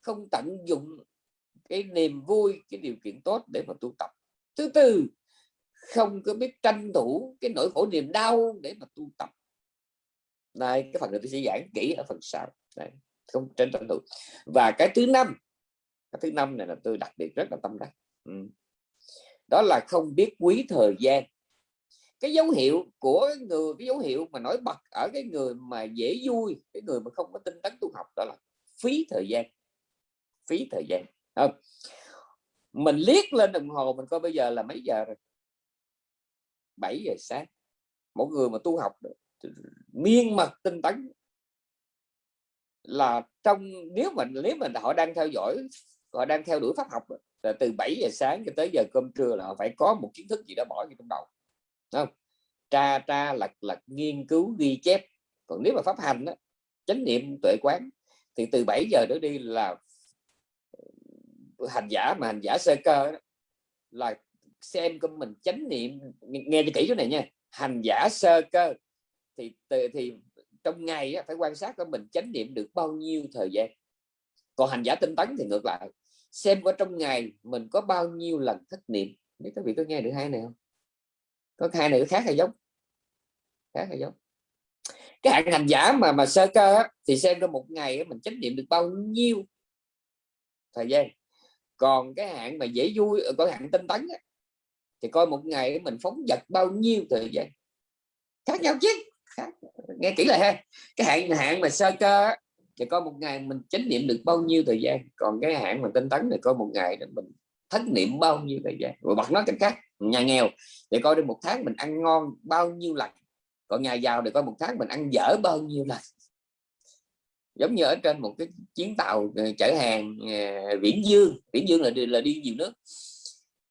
không tận dụng cái niềm vui cái điều kiện tốt để mà tu tập. Thứ tư không có biết tranh thủ cái nỗi khổ niềm đau để mà tu tập đây, cái phần này tôi sẽ giảng kỹ ở phần sau. Đây, không trên tranh thủ và cái thứ năm, cái thứ năm này là tôi đặc biệt rất là tâm đắc. Ừ. đó là không biết quý thời gian. Cái dấu hiệu của người, cái dấu hiệu mà nổi bật ở cái người mà dễ vui, cái người mà không có tinh tấn tu học đó là phí thời gian. Phí thời gian. Không? mình liếc lên đồng hồ, mình coi bây giờ là mấy giờ rồi? 7 giờ sáng. Mỗi người mà tu học miên mật tinh tấn là trong nếu mình nếu mình họ đang theo dõi họ đang theo đuổi pháp học là từ 7 giờ sáng cho tới giờ cơm trưa là họ phải có một kiến thức gì đó bỏ trong đầu không? Tra tra lật lật nghiên cứu ghi chép. Còn nếu mà pháp hành đó, chánh niệm tuệ quán thì từ 7 giờ trở đi là hành giả mà hành giả sơ cơ đó, là xem của mình chánh niệm nghe cho kỹ chỗ này nha hành giả sơ cơ thì thì trong ngày phải quan sát của mình chánh niệm được bao nhiêu thời gian. Còn hành giả tinh tấn thì ngược lại xem có trong ngày mình có bao nhiêu lần thất niệm. Nếu các vị có nghe được hai này không? Có hai này khác hay giống. Khác hay giống. Cái hạng hành giả mà mà sơ cơ á, thì xem trong một ngày mình chánh niệm được bao nhiêu thời gian. Còn cái hạng mà dễ vui ờ, có hạng tinh tấn á, thì coi một ngày mình phóng vật bao nhiêu thời gian. Khác nhau chứ khác. nghe kỹ lại ha. Cái hạn hạn mà sơ cơ thì coi một ngày mình chánh niệm được bao nhiêu thời gian còn cái hạn mà tinh tấn thì coi một ngày để mình thất niệm bao nhiêu thời gian. Rồi bật nói cách khác nhà nghèo để coi đi một tháng mình ăn ngon bao nhiêu lần còn nhà giàu thì coi một tháng mình ăn dở bao nhiêu lần. Giống như ở trên một cái chuyến tàu ờ, chở hàng ờ, viễn dương. Viễn dương là đi, là đi nhiều nước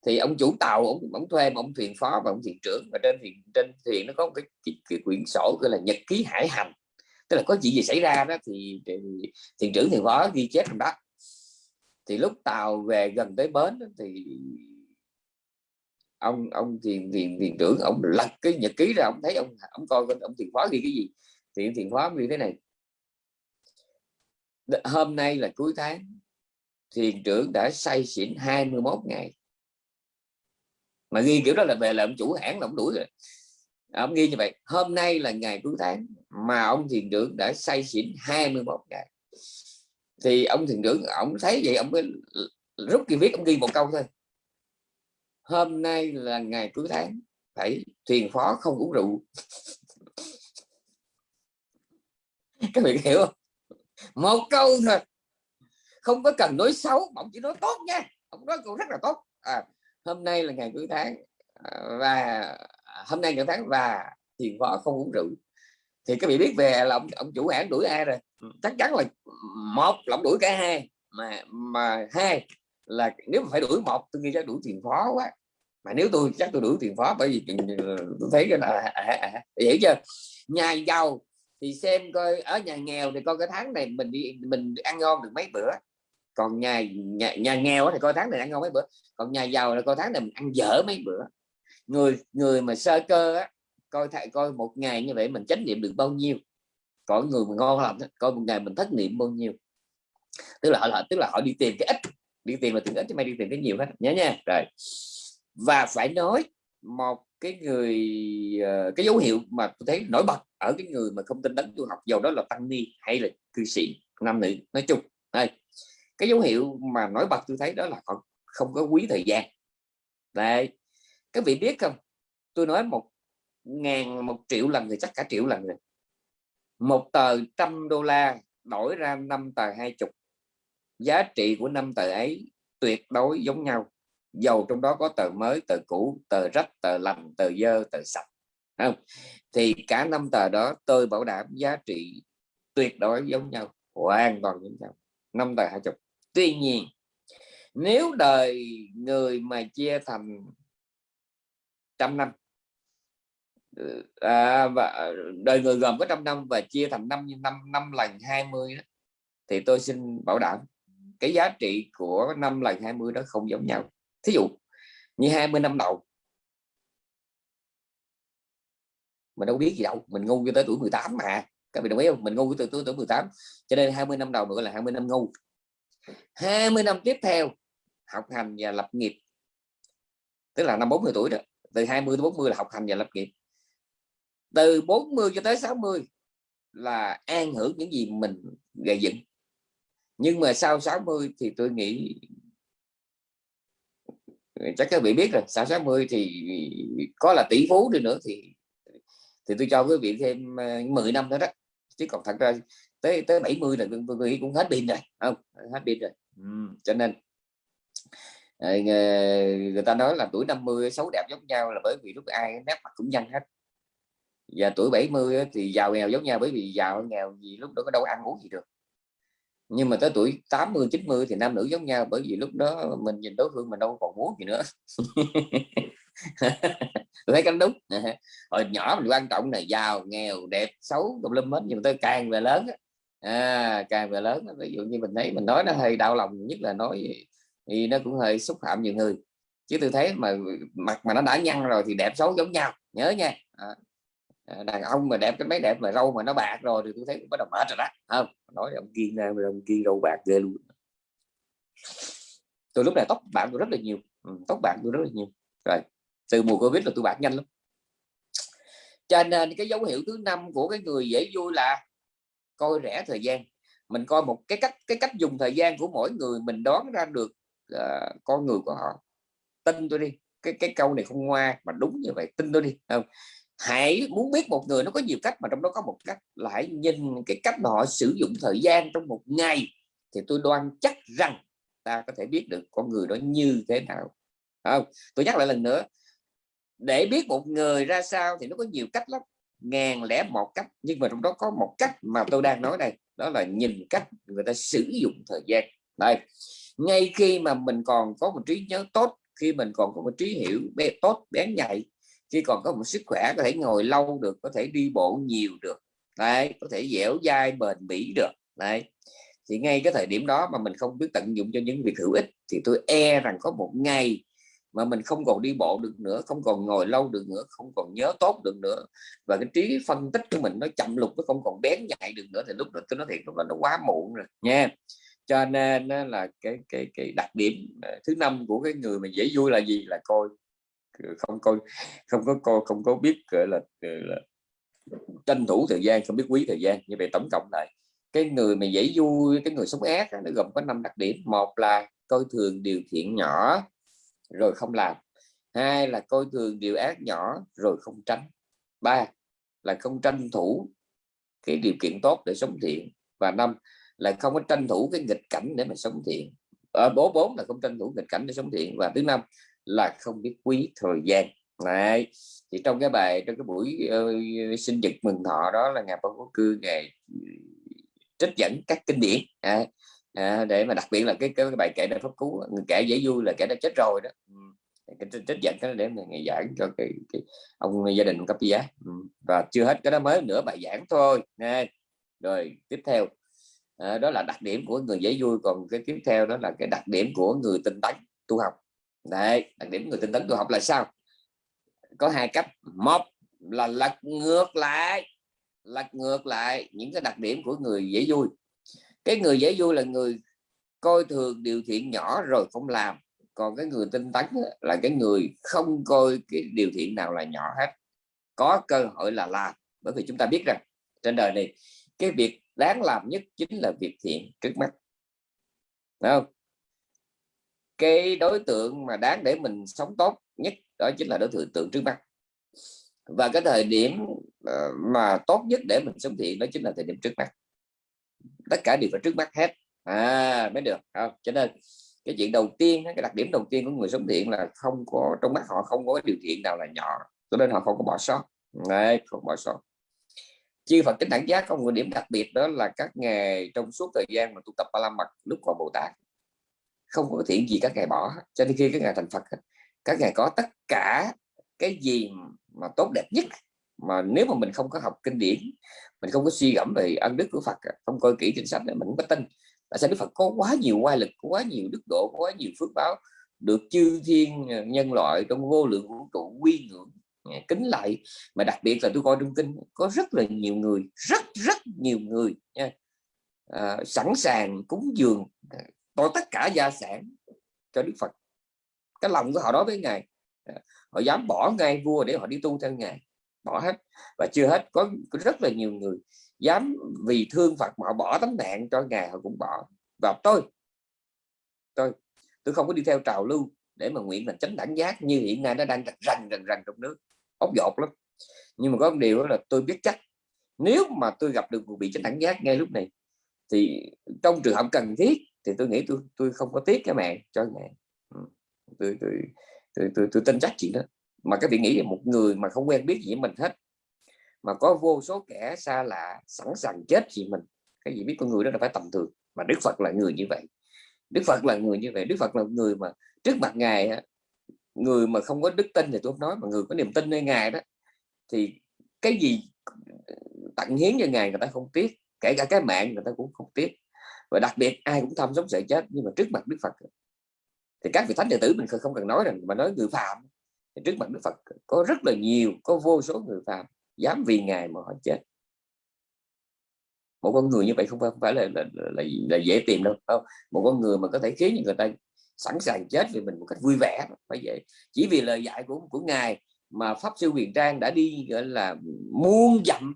thì ông chủ tàu ông, ông thuê một ông thuyền phó và ông thuyền trưởng. Và trên thuyền trên thuyền nó có một cái, cái, cái quyển sổ gọi là nhật ký hải hành. Tức là có chuyện gì xảy ra đó thì, thì thuyền trưởng thuyền phó ghi chép trong đó. Thì lúc tàu về gần tới bến thì ông ông thuyền thuyền thuyền trưởng ông lật cái nhật ký ra ông thấy ông ông coi ông thuyền phó ghi cái gì. Thì thuyền phó ghi thế này. Hôm nay là cuối tháng thuyền trưởng đã say xỉn 21 ngày mà ghi kiểu đó là về là ông chủ hãng là ông đuổi rồi. À, ông ghi như vậy. Hôm nay là ngày cuối tháng mà ông thiền trưởng đã say xỉn 21 ngày. Thì ông thiền trưởng ông thấy vậy ông mới rút cái viết ông ghi một câu thôi. Hôm nay là ngày cuối tháng phải thiền phó không uống rượu. Các bạn hiểu không? Một câu thôi. Không có cần nói xấu ông chỉ nói tốt nha. Ông nói câu rất là tốt. À, hôm nay là ngày cuối tháng à, và hôm nay ngày tháng và thuyền phó không uống rượu. Thì các vị biết về là ông, ông chủ hãng đuổi ai rồi? Chắc chắn là một là ông đuổi cả hai mà mà hai là nếu mà phải đuổi một tôi nghĩ chắc đuổi tiền phó quá. Mà nếu tôi chắc tôi đuổi tiền phó bởi vì tôi thấy cái là à, à, à, hiểu chưa? Nhà giàu thì xem coi ở nhà nghèo thì coi cái tháng này mình đi mình ăn ngon được mấy bữa còn nhà nhà, nhà nghèo thì coi tháng này ăn ngon mấy bữa. Còn nhà giàu là coi tháng này mình ăn dở mấy bữa. Người người mà sơ cơ á, coi thầy coi một ngày như vậy mình chánh niệm được bao nhiêu? Còn người mà ngon lành coi một ngày mình thất niệm bao nhiêu? Tức là họ tức là họ đi tìm cái ít đi tìm là tìm ít chứ mày đi tìm cái nhiều hết. Nhớ nha. Rồi. Và phải nói một cái người ờ, cái dấu hiệu mà tôi thấy nổi bật ở cái người mà không tin đấng tu học dầu đó là tăng ni hay là cư sĩ nam nữ nói chung. Đây cái dấu hiệu mà nổi bật tôi thấy đó là họ không có quý thời gian. Đây các vị biết không? Tôi nói một ngàn một triệu lần thì chắc cả triệu lần rồi. Một tờ trăm đô la đổi ra năm tờ hai chục. Giá trị của năm tờ ấy tuyệt đối giống nhau. Dầu trong đó có tờ mới, tờ cũ, tờ rách, tờ lành, tờ dơ, tờ sạch không? Thì cả năm tờ đó tôi bảo đảm giá trị tuyệt đối giống nhau, hoàn toàn giống nhau. Năm tờ hai chục tuy nhiên nếu đời người mà chia thành trăm năm ừ, à, và à, đời người gồm có trăm năm và chia thành năm năm năm lần 20 đó, thì tôi xin bảo đảm cái giá trị của năm lần 20 đó không giống nhau. Thí dụ như 20 năm đầu mình đâu biết gì đâu mình ngu cho tới tuổi 18 mà các vị đồng ý không? Mình ngu từ tuổi tuổi 18 cho nên 20 năm đầu mình gọi là 20 năm ngu. 20 năm tiếp theo, học hành và lập nghiệp. Tức là năm 40 tuổi đó, từ 20 đến 40 là học hành và lập nghiệp. Từ 40 cho tới 60 là an hưởng những gì mình gây dựng. Nhưng mà sau 60 thì tôi nghĩ, chắc các vị biết rồi, sau 60 thì có là tỷ phú đi nữa thì thì tôi cho quý vị thêm ờ, 10 năm nữa đó. Chứ còn thật ra tới tới 70 là tôi nghĩ cũng hết pin rồi. Không hết pin rồi. Ừ, cho nên ờ, người ta nói là tuổi 50 xấu đẹp giống nhau là bởi vì lúc ai nét mặt cũng nhanh hết. Và tuổi 70 thì giàu nghèo giống nhau bởi vì giàu nghèo gì lúc đó có đâu ăn uống gì được. Nhưng mà tới tuổi 80 90 thì nam nữ giống nhau bởi vì lúc đó mình nhìn đối phương mình đâu còn muốn gì nữa. Tôi thấy cái đúng. Hồi nhỏ mình quan trọng là giàu nghèo đẹp xấu tùm lum hết nhưng mà tôi càng về lớn à, càng về lớn ví dụ như mình thấy mình nói nó hơi đau lòng nhất là nói thì nó cũng hơi xúc phạm nhiều người. Chứ tôi thấy mà mặt mà nó đã nhăn rồi thì đẹp xấu giống nhau nhớ nha. À, đàn ông mà đẹp cái mấy đẹp mà râu mà nó bạc rồi thì tôi thấy bắt đầu mệt rồi đó không? Nói ông kia ông kia râu bạc ghê luôn. Tôi lúc này tóc bạc tôi rất là nhiều. Ừ, tóc bạc tôi rất là nhiều. Rồi từ mùa covid là tôi bạc nhanh lắm. Cho nên cái dấu hiệu thứ năm của cái người dễ vui là coi rẻ thời gian. Mình coi một cái cách cái cách dùng thời gian của mỗi người mình đoán ra được uh, con người của họ. Tin tôi đi cái cái câu này không ngoa mà đúng như vậy tin tôi đi không? Hãy muốn biết một người nó có nhiều cách mà trong đó có một cách là hãy nhìn cái cách mà họ sử dụng thời gian trong một ngày thì tôi đoan chắc rằng ta có thể biết được con người đó như thế nào. Không? Tôi nhắc lại lần nữa để biết một người ra sao thì nó có nhiều cách lắm ngàn lẻ một cách, nhưng mà trong đó có một cách mà tôi đang nói đây, đó là nhìn cách người ta sử dụng thời gian. Đây, ngay khi mà mình còn có một trí nhớ tốt, khi mình còn có một trí hiểu bé tốt bén nhạy, khi còn có một sức khỏe có thể ngồi lâu được, có thể đi bộ nhiều được, đấy, có thể dẻo dai, bền bỉ được, đấy. Thì ngay cái thời điểm đó mà mình không biết tận dụng cho những việc hữu ích, thì tôi e rằng có một ngày mà mình không còn đi bộ được nữa không còn ngồi lâu được nữa không còn nhớ tốt được nữa. Và cái trí phân tích của mình nó chậm lục nó không còn bén nhạy được nữa thì lúc đó tôi nói thiệt lúc đó nó quá muộn rồi nha. Cho nên là cái cái cái đặc điểm à, thứ năm của cái người mà dễ vui là gì? Là coi ờ, không coi không có coi không có biết gọi là, là tranh thủ thời gian không biết quý thời gian như vậy tổng cộng lại. Cái người mà dễ vui cái người sống ác nó gồm có năm đặc điểm. Một là coi thường điều thiện nhỏ rồi không làm. Hai là coi thường điều ác nhỏ rồi không tránh. Ba là không tranh thủ cái điều kiện tốt để sống thiện. Và năm là không có tranh thủ cái nghịch cảnh để mà sống thiện. Ở bố bốn là không tranh thủ nghịch cảnh để sống thiện. Và thứ năm là không biết quý thời gian. Này thì trong cái bài trong cái buổi uh, sinh nhật mừng thọ đó là ngài Bảo Quốc Cư ngày ừ, trích dẫn các kinh điển. À, à, để mà đặc biệt là cái cái, cái bài kể đã pháp cứu người kể dễ vui là kẻ đã chết rồi đó. Cái trích dẫn cái để mà ngày giảng cho cái, cái ông gia đình cấp giá và chưa hết cái đó mới nữa bài giảng thôi. Nè rồi tiếp theo. À, đó là đặc điểm của người dễ vui còn cái tiếp theo đó là cái đặc điểm của người tinh tấn tu học. Đấy đặc điểm người tinh tấn tu học là sao? Có hai cách. Một là lật ngược lại lật ngược lại những cái đặc điểm của người dễ vui cái người dễ vui là người coi thường điều thiện nhỏ rồi không làm. Còn cái người tinh tấn là cái người không coi cái điều thiện nào là nhỏ hết. Có cơ hội là làm. Bởi vì chúng ta biết rằng, trên đời này, cái việc đáng làm nhất chính là việc thiện trước mắt. Đúng không? Cái đối tượng mà đáng để mình sống tốt nhất, đó chính là đối tượng tượng trước mắt. Và cái thời điểm ờ, mà tốt nhất để mình sống thiện, đó chính là thời điểm trước mắt tất cả đều phải trước mắt hết. À mới được không? Cho nên cái chuyện đầu tiên cái đặc điểm đầu tiên của người sống thiện là không có trong mắt họ không có cái điều kiện nào là nhỏ cho nên họ không có bỏ sót. Đấy, không bỏ sót. Chư Phật tính đẳng giác có một điểm đặc biệt đó là các ngày trong suốt thời gian mà tu tập ba la mật lúc còn Bồ Tát không có thiện gì các ngài bỏ. Cho nên khi các ngài thành Phật các ngài có tất cả cái gì mà tốt đẹp nhất mà nếu mà mình không có học kinh điển mình không có suy gẫm về ân đức của Phật không coi kỹ kinh sách mình không có tin. Tại sao Đức Phật có quá nhiều oai lực quá nhiều đức độ quá nhiều phước báo được chư thiên ờ, nhân loại trong vô lượng vũ trụ quy ngưỡng ờ, kính lại? Mà đặc biệt là tôi coi trong kinh có rất là nhiều người rất rất nhiều người nha à, sẵn sàng cúng dường tôi tất cả gia sản cho Đức Phật. Cái lòng của họ đối với ngài họ dám bỏ ngay vua để họ đi tu theo ngài bỏ hết. Và chưa hết có, có rất là nhiều người dám vì thương Phật mà họ bỏ tấm mạng cho ngài họ cũng bỏ. Và tôi tôi tôi không có đi theo trào lưu để mà nguyện là tránh đẳng giác như hiện nay nó đang rành rành rành trong nước. Ốc dột lắm. Nhưng mà có một điều đó là tôi biết chắc nếu mà tôi gặp được một vị tránh đẳng giác ngay lúc này thì trong trường hợp cần thiết thì tôi nghĩ tôi tôi không có tiếc cái mạng cho ngài. Tôi tôi, tôi, tôi, tôi, tôi tin chắc chuyện đó mà các vị nghĩ là một người mà không quen biết gì với mình hết, mà có vô số kẻ xa lạ sẵn sàng chết vì mình, cái gì biết con người đó là phải tầm thường. Mà Đức Phật là người như vậy. Đức Phật là người như vậy. Đức Phật là người mà trước mặt ngài người mà không có đức tin thì tôi không nói, mà người có niềm tin nơi ngài đó, thì cái gì tặng hiến cho ngài người ta không tiếc, kể cả cái mạng người ta cũng không tiếc. Và đặc biệt ai cũng tham sống sợ chết, nhưng mà trước mặt Đức Phật thì các vị thánh đệ tử mình không cần nói rằng mà nói người phạm thì trước mặt Đức Phật có rất là nhiều có vô số người phạm dám vì ngài mà họ chết. Một con người như vậy không phải là là, là, là dễ tìm đâu không? Một con người mà có thể khiến người ta sẵn sàng chết vì mình một cách vui vẻ phải vậy. Chỉ vì lời dạy của của ngài mà pháp sư quyền trang đã đi gọi là muôn dặm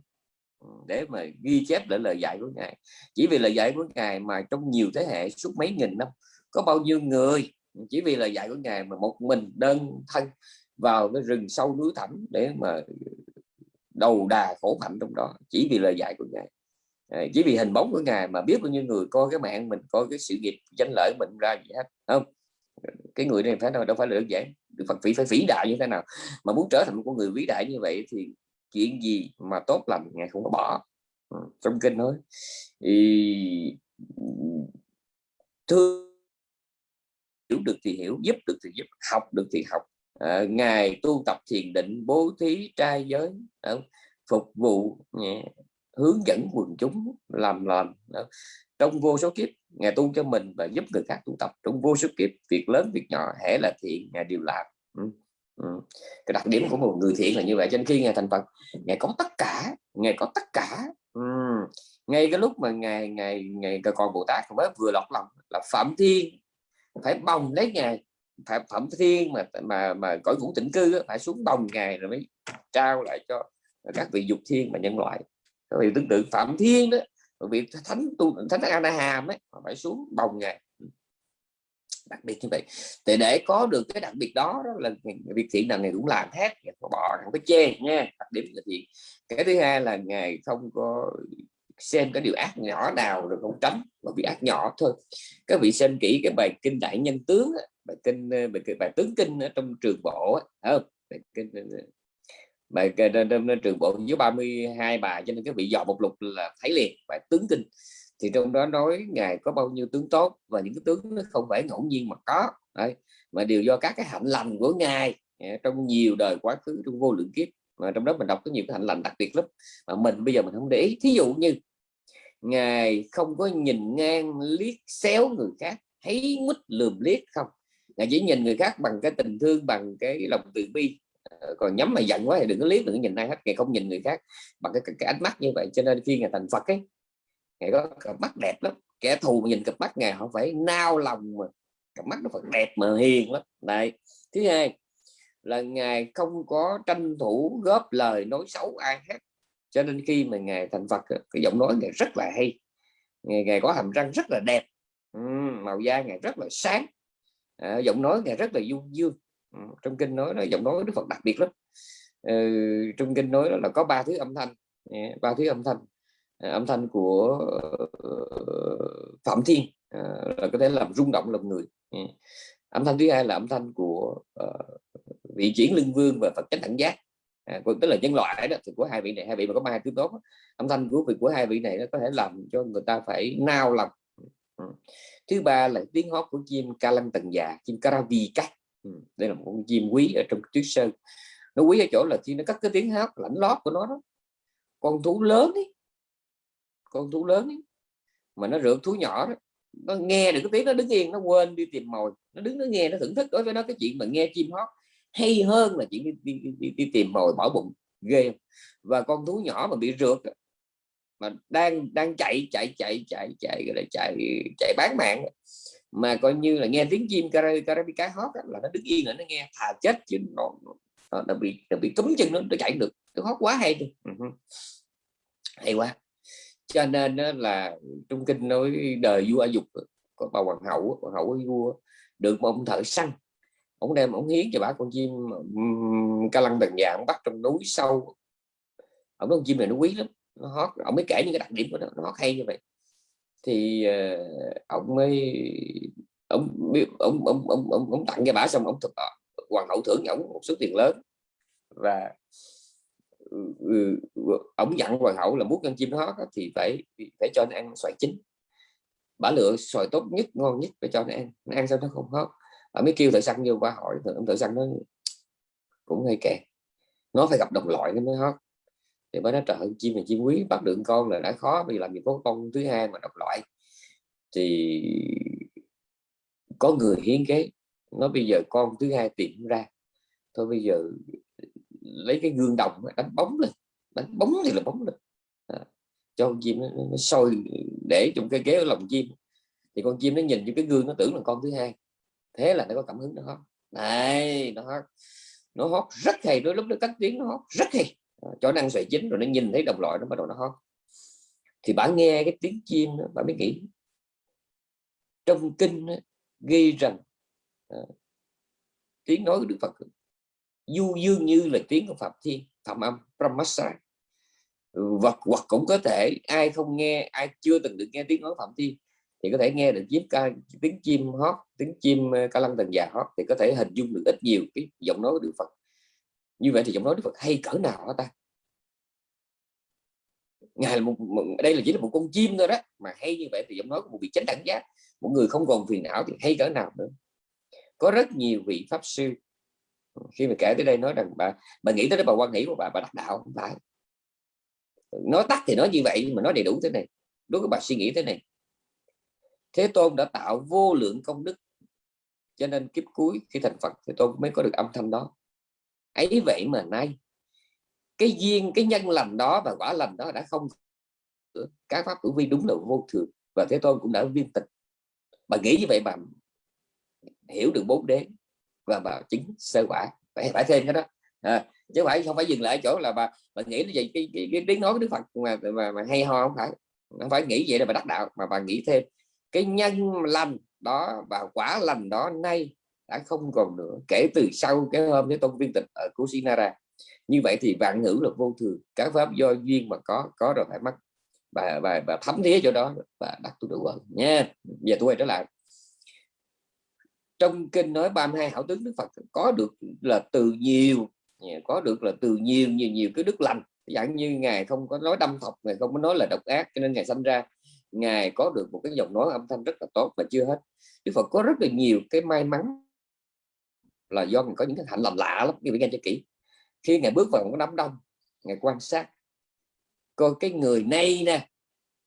ừ, để mà ghi chép lại lời dạy của ngài. Chỉ vì lời dạy của ngài mà trong nhiều thế hệ suốt mấy nghìn năm có bao nhiêu người chỉ vì lời dạy của ngài mà một mình đơn thân vào cái rừng sâu núi thẳm để mà đầu đà khổ hạnh trong đó chỉ vì lời dạy của ngài. À, chỉ vì hình bóng của ngài mà biết bao nhiêu người coi cái mạng mình coi cái sự nghiệp danh lợi mình ra gì hết không? Cái người này phải đâu đâu phải là đơn giản Đức Phật phải phải vĩ đại như thế nào? Mà muốn trở thành một con người vĩ đại như vậy thì chuyện gì mà tốt lành ngài không có bỏ. Ừ, trong kinh nói thì thương hiểu được thì hiểu giúp được thì giúp học được thì học à, ngài tu tập thiền định bố thí trai giới đó, phục vụ nhẹ, hướng dẫn quần chúng làm làm ờ, trong vô số kiếp ngài tu cho mình và giúp người khác tu tập trong vô số kiếp việc lớn việc nhỏ hễ là thiện ngài đều làm ừ. Ừ. cái đặc điểm của một người thiện là như vậy cho nên khi ngài thành phật ngài có tất cả ngài có tất cả ừ. ngay cái lúc mà ngài ngài ngài còn bồ tát mới vừa lọt lòng là phạm thiên phải bồng lấy ngài phải phẩm thiên mà mà mà cõi vũ tịnh cư phải xuống bồng ngày rồi mới trao lại cho các vị dục thiên và nhân loại. Các vị tương tự phạm thiên đó vị thánh tu, thánh ana hàm ấy phải xuống bồng ngày. Đặc biệt như vậy. Thì để có được cái đặc biệt đó đó là việc thiện là ngày cũng làm hết có bỏ không có chê, nha. Đặc điểm là gì? Cái thứ hai là ngày không có xem cái điều ác nhỏ nào rồi không tránh, mà bị ác nhỏ thôi. Các vị xem kỹ cái bài kinh đại nhân tướng Ờ, bài kinh bài, bài tướng kinh ở trong trường bộ không? Bài kinh ờ, ờ. bài trong trường bộ dưới 32 bài cho nên cái vị dọn một lục là thấy liền bài tướng kinh. Thì trong đó nói ngài có bao nhiêu tướng tốt và những cái tướng nó không phải ngẫu nhiên mà có đấy, mà đều do các cái hạnh lành của ngài à, trong nhiều đời quá khứ trong vô lượng kiếp. Mà trong đó mình đọc có nhiều cái hạnh lành đặc biệt lắm. Mà mình bây giờ mình không để ý. Thí dụ như ngài không có nhìn ngang liếc xéo người khác thấy mít lườm liếc không? Ngài chỉ nhìn người khác bằng cái tình thương bằng cái lòng từ bi. Ờ, còn nhắm mà giận quá thì đừng có liếc đừng có nhìn ai hết. Ngài không nhìn người khác bằng cái, cái, cái ánh mắt như vậy. Cho nên khi ngài thành phật ấy ngài có cặp mắt đẹp lắm. Kẻ thù mà nhìn cặp mắt ngài họ phải nao lòng mà. Cặp mắt nó phải đẹp mà hiền lắm. Đấy. Thứ hai là ngài không có tranh thủ góp lời nói xấu ai hết. Cho nên khi mà ngài thành Phật cái giọng nói ngài rất là hay. Ngài, ngài có hàm răng rất là đẹp. Màu da ngài rất là sáng à, giọng nói ngài rất là du dương. Ừ, trong kinh nói là giọng nói Đức Phật đặc biệt lắm. Ừ, trong kinh nói là có ba thứ âm thanh. Dạ, ba thứ âm thanh. À, âm thanh của Phạm Thiên à, là có thể làm rung động lòng người. Dạ. Âm thanh thứ hai là âm thanh của uh, vị chuyển lưng vương và Phật chánh đẳng giác. À, tức là nhân loại đó thì của hai vị này hai vị mà có ba thứ tốt. Âm thanh của vị của hai vị này nó có thể làm cho người ta phải nao lòng ừ. thứ ba là tiếng hót của chim ca lăng tần già dạ, chim caravi ừ. đây là một con chim quý ở trong tuyết sơn nó quý ở chỗ là khi nó cắt cái tiếng hót lãnh lót của nó đó con thú lớn ấy con thú lớn ấy, mà nó rượt thú nhỏ đó nó nghe được cái tiếng nó đứng yên nó quên đi tìm mồi nó đứng nó nghe nó thưởng thức đối với nó cái chuyện mà nghe chim hót hay hơn là chuyện đi, đi, đi, đi, đi tìm mồi bỏ bụng ghê và con thú nhỏ mà bị rượt mà đang đang chạy chạy chạy chạy chạy chạy chạy, chạy bán mạng. Mà coi như là nghe tiếng chim Carabica hót là nó đứng yên là nó nghe thà chết chứ nó, nó, nó bị nó bị cấm chân nó nó chạy được. Nó hót quá hay đi. Ừ hay quá. Cho nên là trung kinh nói đời vua dục có bà hoàng hậu hoàng hậu vua được một ông thợ săn. Ông đem ông hiến cho bà con chim ca lăng đần già ông bắt trong núi sâu. Ông nói con chim này nó quý lắm nó hót ông mới kể những cái đặc điểm của nó nó hót hay như vậy. Thì uh, ông mới ông ông ông ông ông, ông tặng cho bà xong ông thực ờ, hoàng hậu thưởng ông một số tiền lớn. Và ừ, ừ, ông dặn hoàng hậu là muốn con chim hót thì phải phải cho nó ăn xoài chín. Bả lựa xoài tốt nhất ngon nhất phải cho nó ăn. Nó ăn sao nó không hót bà mới kêu thợ săn vô bà hỏi thợ săn nó cũng hay kẹt. Nó phải gặp đồng loại nó mới hót thì mới nói trời chim này chim quý bắt được con là đã khó vì làm gì có con thứ hai mà độc loại. Thì có người hiến kế nó bây giờ con thứ hai tìm ra. Thôi bây giờ lấy cái gương đồng đánh bóng lên đánh bóng thì là bóng lên. À, cho con chim nó, nó sôi để trong cái ghế ở lòng chim. Thì con chim nó nhìn vô cái gương nó tưởng là con thứ hai. Thế là nó có cảm hứng nó hót. Này nó hót. Nó hót rất hay đôi lúc nó cắt tiếng nó hót rất hay Ờ, chó cho nó xoài chín rồi nó nhìn thấy đồng loại nó bắt đầu nó hót. Thì bạn nghe cái tiếng chim đó, bạn mới nghĩ trong kinh đó, ghi rằng à, tiếng nói của Đức Phật du dương như là tiếng của Phạm Thiên Phạm Âm Brahmasa vật hoặc cũng có thể ai không nghe ai chưa từng được nghe tiếng nói Phạm Thiên thì có thể nghe được chiếc ca tiếng chim hót tiếng chim ờ, ca lăng tần già hót thì có thể hình dung được ít nhiều cái giọng nói của Đức Phật như vậy thì giọng nói Đức Phật hay cỡ nào hả ta? Ngài là một, một đây là chỉ là một con chim thôi đó. Mà hay như vậy thì giọng nói của một vị chánh đẳng giác một người không còn phiền não thì hay cỡ nào nữa. Có rất nhiều vị pháp sư khi mà kể tới đây nói rằng bà bà nghĩ tới đó bà quan nghĩ của bà bà đắc đạo không phải. Nói tắt thì nói như vậy nhưng mà nói đầy đủ thế này. Đối với bà suy nghĩ thế này. Thế tôn đã tạo vô lượng công đức cho nên kiếp cuối khi thành phật thì tôi mới có được âm thanh đó ấy vậy mà nay cái duyên cái nhân lành đó và quả lành đó đã không các pháp tử vi đúng là vô thường và thế tôn cũng đã viên tịch. Bà nghĩ như vậy bà hiểu được bốn đế và bà chứng sơ quả. Phải phải thêm cái đó. À, chứ phải không phải dừng lại chỗ là bà bà nghĩ như vậy cái, cái, cái tiếng nói của đức phật mà, mà, mà hay ho không phải. Không phải nghĩ vậy là bà đắc đạo mà bà nghĩ thêm. Cái nhân lành đó và quả lành đó nay đã không còn nữa kể từ sau cái hôm cái tôn viên tịch ở Kusinara như vậy thì vạn ngữ là vô thường các pháp do duyên mà có có rồi phải mất. Và và, và thấm thía chỗ đó và đặt tu đủ nha giờ tôi quay trở lại. Trong kinh nói 32 hảo tướng Đức Phật có được là từ nhiều có được là từ nhiều nhiều nhiều cái đức lành. Dạng như ngài không có nói đâm thọc ngài không có nói là độc ác cho nên ngài sanh ra. Ngài có được một cái giọng nói âm thanh rất là tốt và chưa hết. Đức Phật có rất là nhiều cái may mắn là do mình có những cái hạnh lành lạ lắm, như nghe cho kỹ. Khi ngài bước vào một đám đông ngài quan sát, coi cái người này nè,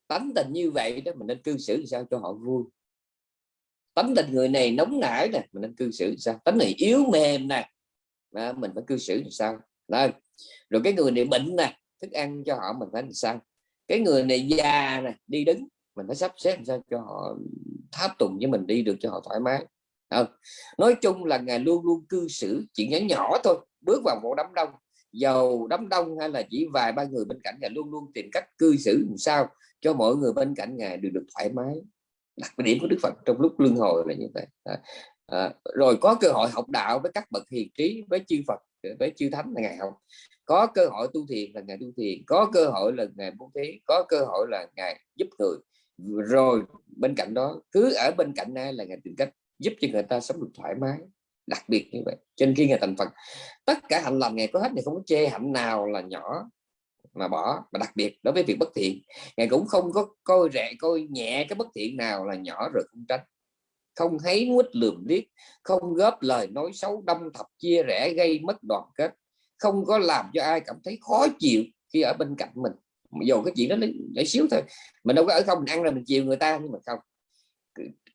tánh tình như vậy đó, mình nên cư xử sao cho họ vui. Tánh tình người này nóng nảy nè, mình nên cư xử sao. Tánh này yếu mềm nè, mà mình phải cư xử làm sao? Đấy. rồi cái người này bệnh nè, thức ăn cho họ mình phải làm sao? Cái người này già nè, đi đứng, mình phải sắp xếp làm sao cho họ tháp tùng với mình đi được cho họ thoải mái à, nói chung là ngài luôn luôn cư xử chuyện nhỏ nhỏ thôi bước vào một đám đông. Giàu đám đông hay là chỉ vài ba người bên cạnh ngài luôn luôn tìm cách cư xử làm sao cho mọi người bên cạnh ngài được được thoải mái. Đặc điểm của Đức Phật trong lúc luân hồi là như vậy. À, à, rồi có cơ hội học đạo với các bậc hiền trí với chư Phật với chư thánh là ngày học. Có cơ hội tu thiền là ngày tu thiền có cơ hội là ngày bố thí có cơ hội là ngày giúp người. Rồi bên cạnh đó cứ ở bên cạnh ai là ngài tìm cách giúp cho người ta sống được thoải mái, đặc biệt như vậy. Trên khi ngày thành Phật, tất cả hạnh lành ngày có hết thì không có chê hạnh nào là nhỏ mà bỏ. Mà đặc biệt đối với việc bất thiện, ngài cũng không có coi rẻ, coi nhẹ cái bất thiện nào là nhỏ rồi không tránh. Không thấy nguýt lườm liếc, không góp lời nói xấu, đâm thập chia rẽ, gây mất đoàn kết. Không có làm cho ai cảm thấy khó chịu khi ở bên cạnh mình. Dù cái chuyện đó nhỏ xíu thôi, mình đâu có ở không, mình ăn rồi mình chiều người ta, nhưng mà không.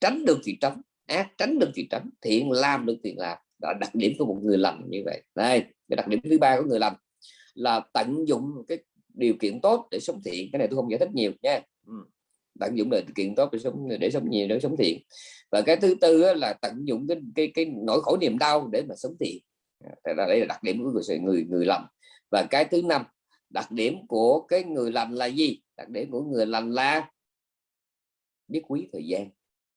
Tránh được thì tránh ác tránh được thì tránh thiện làm được thì làm. Đó, đặc điểm của một người lành như vậy. Đây, cái đặc điểm thứ ba của người lành là tận dụng cái điều kiện tốt để sống thiện. Cái này tôi không giải thích nhiều nha. Ừ. Tận dụng điều kiện tốt để sống để sống nhiều, để sống thiện. Và cái thứ tư là tận dụng cái cái cái nỗi khổ niềm đau để mà sống thiện. À, đây là đặc điểm của người người người lành. Và cái thứ năm, đặc điểm của cái người lành là gì? Đặc điểm của người lành là biết quý thời gian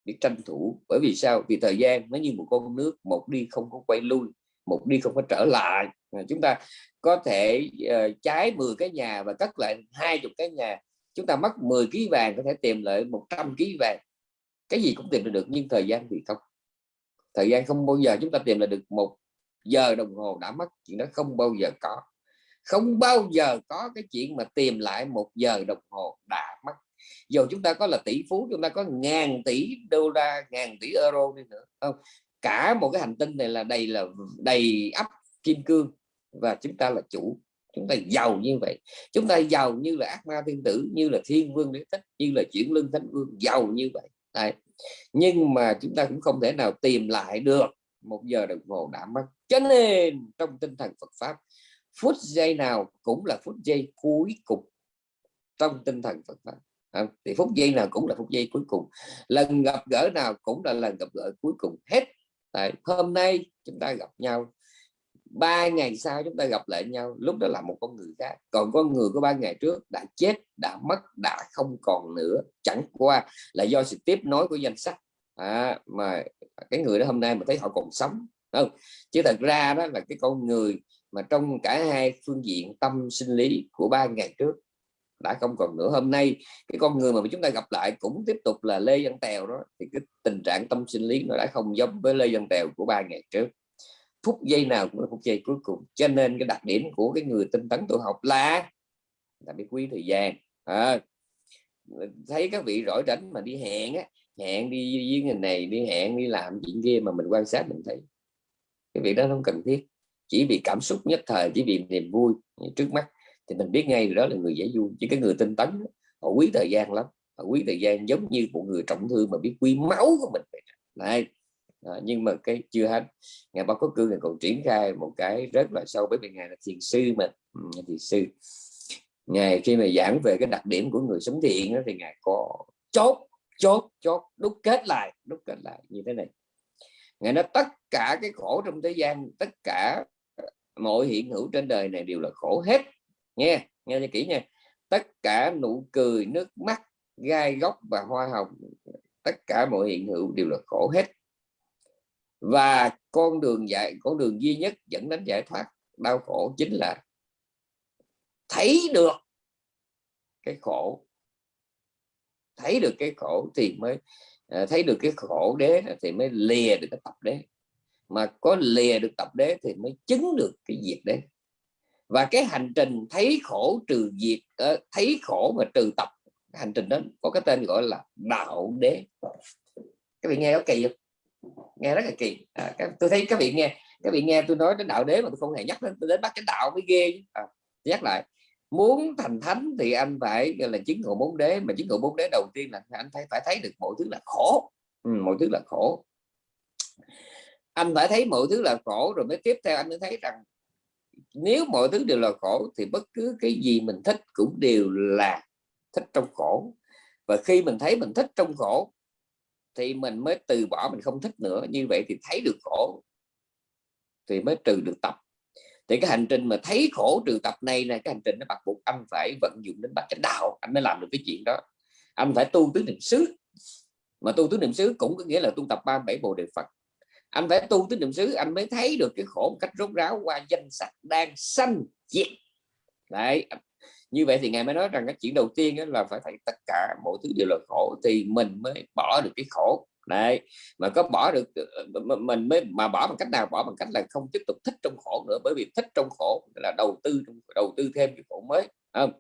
biết tranh thủ. Bởi vì sao? Vì thời gian nó như một con nước một đi không có quay lui một đi không có trở lại à, chúng ta có thể uh, trái 10 cái nhà và cất lại hai chục cái nhà. Chúng ta mất 10 kg vàng có thể tìm lại 100 kg vàng. Cái gì cũng tìm được nhưng thời gian thì không. Thời gian không bao giờ chúng ta tìm lại được một giờ đồng hồ đã mất chuyện đó không bao giờ có. Không bao giờ có cái chuyện mà tìm lại một giờ đồng hồ đã mất dù chúng ta có là tỷ phú, chúng ta có ngàn tỷ đô la, ngàn tỷ euro đi nữa, không? Cả một cái hành tinh này là đầy là đầy ắp kim cương và chúng ta là chủ. Chúng ta giàu như vậy. Chúng ta giàu như là ác ma thiên tử, như là thiên vương đế thích, như là chuyển lưng thánh vương, giàu như vậy. Đấy. nhưng mà chúng ta cũng không thể nào tìm lại được một giờ đồng hồ đã mất. Cho nên trong tinh thần Phật pháp, phút giây nào cũng là phút giây cuối cùng trong tinh thần Phật pháp à, thì phút giây nào cũng là phút giây cuối cùng. Lần gặp gỡ nào cũng là lần gặp gỡ cuối cùng hết. Tại hôm nay chúng ta gặp nhau ba ngày sau chúng ta gặp lại nhau lúc đó là một con người khác. Còn con người của ba ngày trước đã chết đã mất đã không còn nữa. Chẳng qua là do sự tiếp nối của danh sách. À, mà cái người đó hôm nay mà thấy họ còn sống không? Chứ thật ra đó là cái con người mà trong cả hai phương diện tâm sinh lý của ba ngày trước đã không còn nữa. Hôm nay cái con người mà chúng ta gặp lại cũng tiếp tục là lê văn tèo đó thì cái tình trạng tâm sinh lý nó đã không giống với lê văn tèo của ba ngày trước. Phút giây nào cũng là phút giây cuối cùng. Cho nên cái đặc điểm của cái người tinh tấn tu học là là biết quý thời gian à, thấy các vị rỗi rảnh mà đi hẹn á hẹn đi với người này đi hẹn đi làm chuyện kia mà mình quan sát mình thấy. Cái việc đó không cần thiết. Chỉ vì cảm xúc nhất thời chỉ vì niềm vui trước mắt thì mình biết ngay đó là người dễ vui chứ cái người tinh tấn họ quý thời gian lắm. Họ quý thời gian giống như một người trọng thương mà biết quý máu của mình này à, nhưng mà cái chưa hết. Ngày bác có cư ngày còn triển khai một cái rất là sâu bởi vì ngài là thiền sư mà. Ừ, thiền sư. Ngài khi mà giảng về cái đặc điểm của người sống thiện đó, thì ngài có chốt chốt chốt đúc kết lại đúc kết lại như thế này. Ngài nói tất cả cái khổ trong thế gian tất cả mọi hiện hữu trên đời này đều là khổ hết nghe nghe cho kỹ nha. Tất cả nụ cười, nước mắt, gai góc và hoa hồng, tất cả mọi hiện hữu đều là khổ hết. Và con đường giải con đường duy nhất dẫn đến giải thoát đau khổ chính là thấy được cái khổ. Thấy được cái khổ thì mới à, thấy được cái khổ đế thì mới lìa được cái tập đế. Mà có lìa được tập đế thì mới chứng được cái diệt đế và cái hành trình thấy khổ trừ diệt ờ, thấy khổ và trừ tập. Cái hành trình đó có cái tên gọi là đạo đế. Các vị nghe có kỳ không? Nghe rất là kỳ. À, các, tôi thấy các vị nghe các vị nghe tôi nói đến đạo đế mà tôi không hề nhắc đến, đến bắt cái đạo mới ghê à, nhắc lại muốn thành thánh thì anh phải là chứng ngộ bốn đế mà chứng ngộ bốn đế đầu tiên là anh phải phải thấy được mọi thứ là khổ. Ừ, mọi thứ là khổ. Anh phải thấy mọi thứ là khổ rồi mới tiếp theo anh mới thấy rằng nếu mọi thứ đều là khổ thì bất cứ cái gì mình thích cũng đều là thích trong khổ. Và khi mình thấy mình thích trong khổ thì mình mới từ bỏ mình không thích nữa. Như vậy thì thấy được khổ thì mới trừ được tập. Thì cái hành trình mà thấy khổ trừ tập này là cái hành trình nó bắt buộc anh phải vận dụng đến bát chánh đạo. Anh mới làm được cái chuyện đó. Anh phải tu tứ niệm xứ. Mà tu tứ niệm xứ cũng có nghĩa là tu tập ba bảy bộ đề phật anh phải tu tín niệm xứ anh mới thấy được cái khổ một cách rốt ráo qua danh sách đang sanh diệt. Đấy như vậy thì ngài mới nói rằng cái chuyện đầu tiên là phải thấy tất cả mọi thứ đều là khổ thì mình mới bỏ được cái khổ. Đấy mà có bỏ được ờ, mình mới mà bỏ bằng cách nào? Bỏ bằng cách là không tiếp tục thích trong khổ nữa bởi vì thích trong khổ là đầu tư đầu tư thêm cái khổ mới không?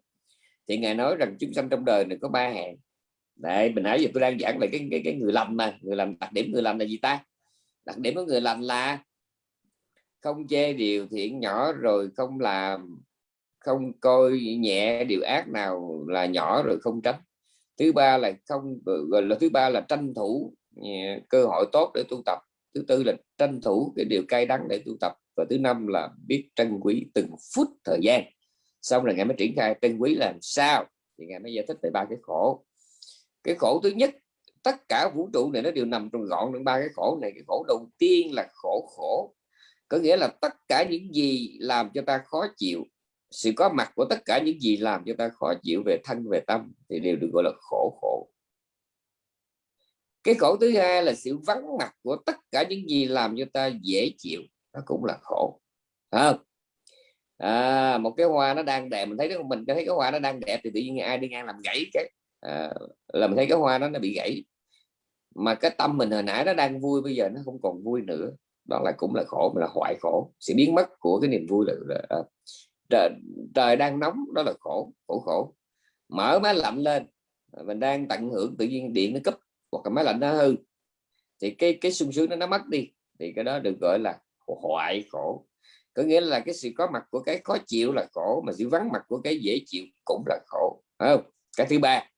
Thì ngài nói rằng chúng sanh trong đời này có ba hàng đấy mình nãy giờ tôi đang giảng về cái, cái cái người lầm mà người làm đặc điểm người lầm là gì ta? Đặc điểm của người lành là không chê điều thiện nhỏ rồi không làm, không coi nhẹ điều ác nào là nhỏ rồi không tránh. Thứ ba là không, gọi là thứ ba là tranh thủ ừ, cơ hội tốt để tu tập. Thứ tư là tranh thủ cái điều cay đắng để tu tập. Và thứ năm là biết trân quý từng phút thời gian. Xong là ngài mới triển khai, trân quý làm sao? Thì ngài mới giải thích về ba cái khổ. Cái khổ thứ nhất tất cả vũ trụ này nó đều nằm trong gọn trong ba cái khổ này. Cái khổ đầu tiên là khổ khổ. Có nghĩa là tất cả những gì làm cho ta khó chịu sự có mặt của tất cả những gì làm cho ta khó chịu về thân về tâm thì đều được gọi là khổ khổ. Cái khổ thứ hai là sự vắng mặt của tất cả những gì làm cho ta dễ chịu. Nó cũng là khổ. Không? À, một cái hoa nó đang đẹp mình thấy đó mình thấy cái hoa nó đang đẹp thì tự nhiên ai đi ngang làm gãy cái. À, là mình thấy cái hoa đó nó bị gãy mà cái tâm mình hồi nãy nó đang vui bây giờ nó không còn vui nữa. Đó là cũng là khổ mà là hoại khổ. Sự biến mất của cái niềm vui là, là à, trời, trời đang nóng đó là khổ khổ khổ. Mở máy lạnh lên mình đang tận hưởng tự nhiên điện nó cấp hoặc là máy lạnh nó hư. Thì cái cái sung sướng nó nó mất đi thì cái đó được gọi là hoại khổ. Có nghĩa là cái sự có mặt của cái khó chịu là khổ mà sự vắng mặt của cái dễ chịu cũng là khổ. Không? Cái thứ ba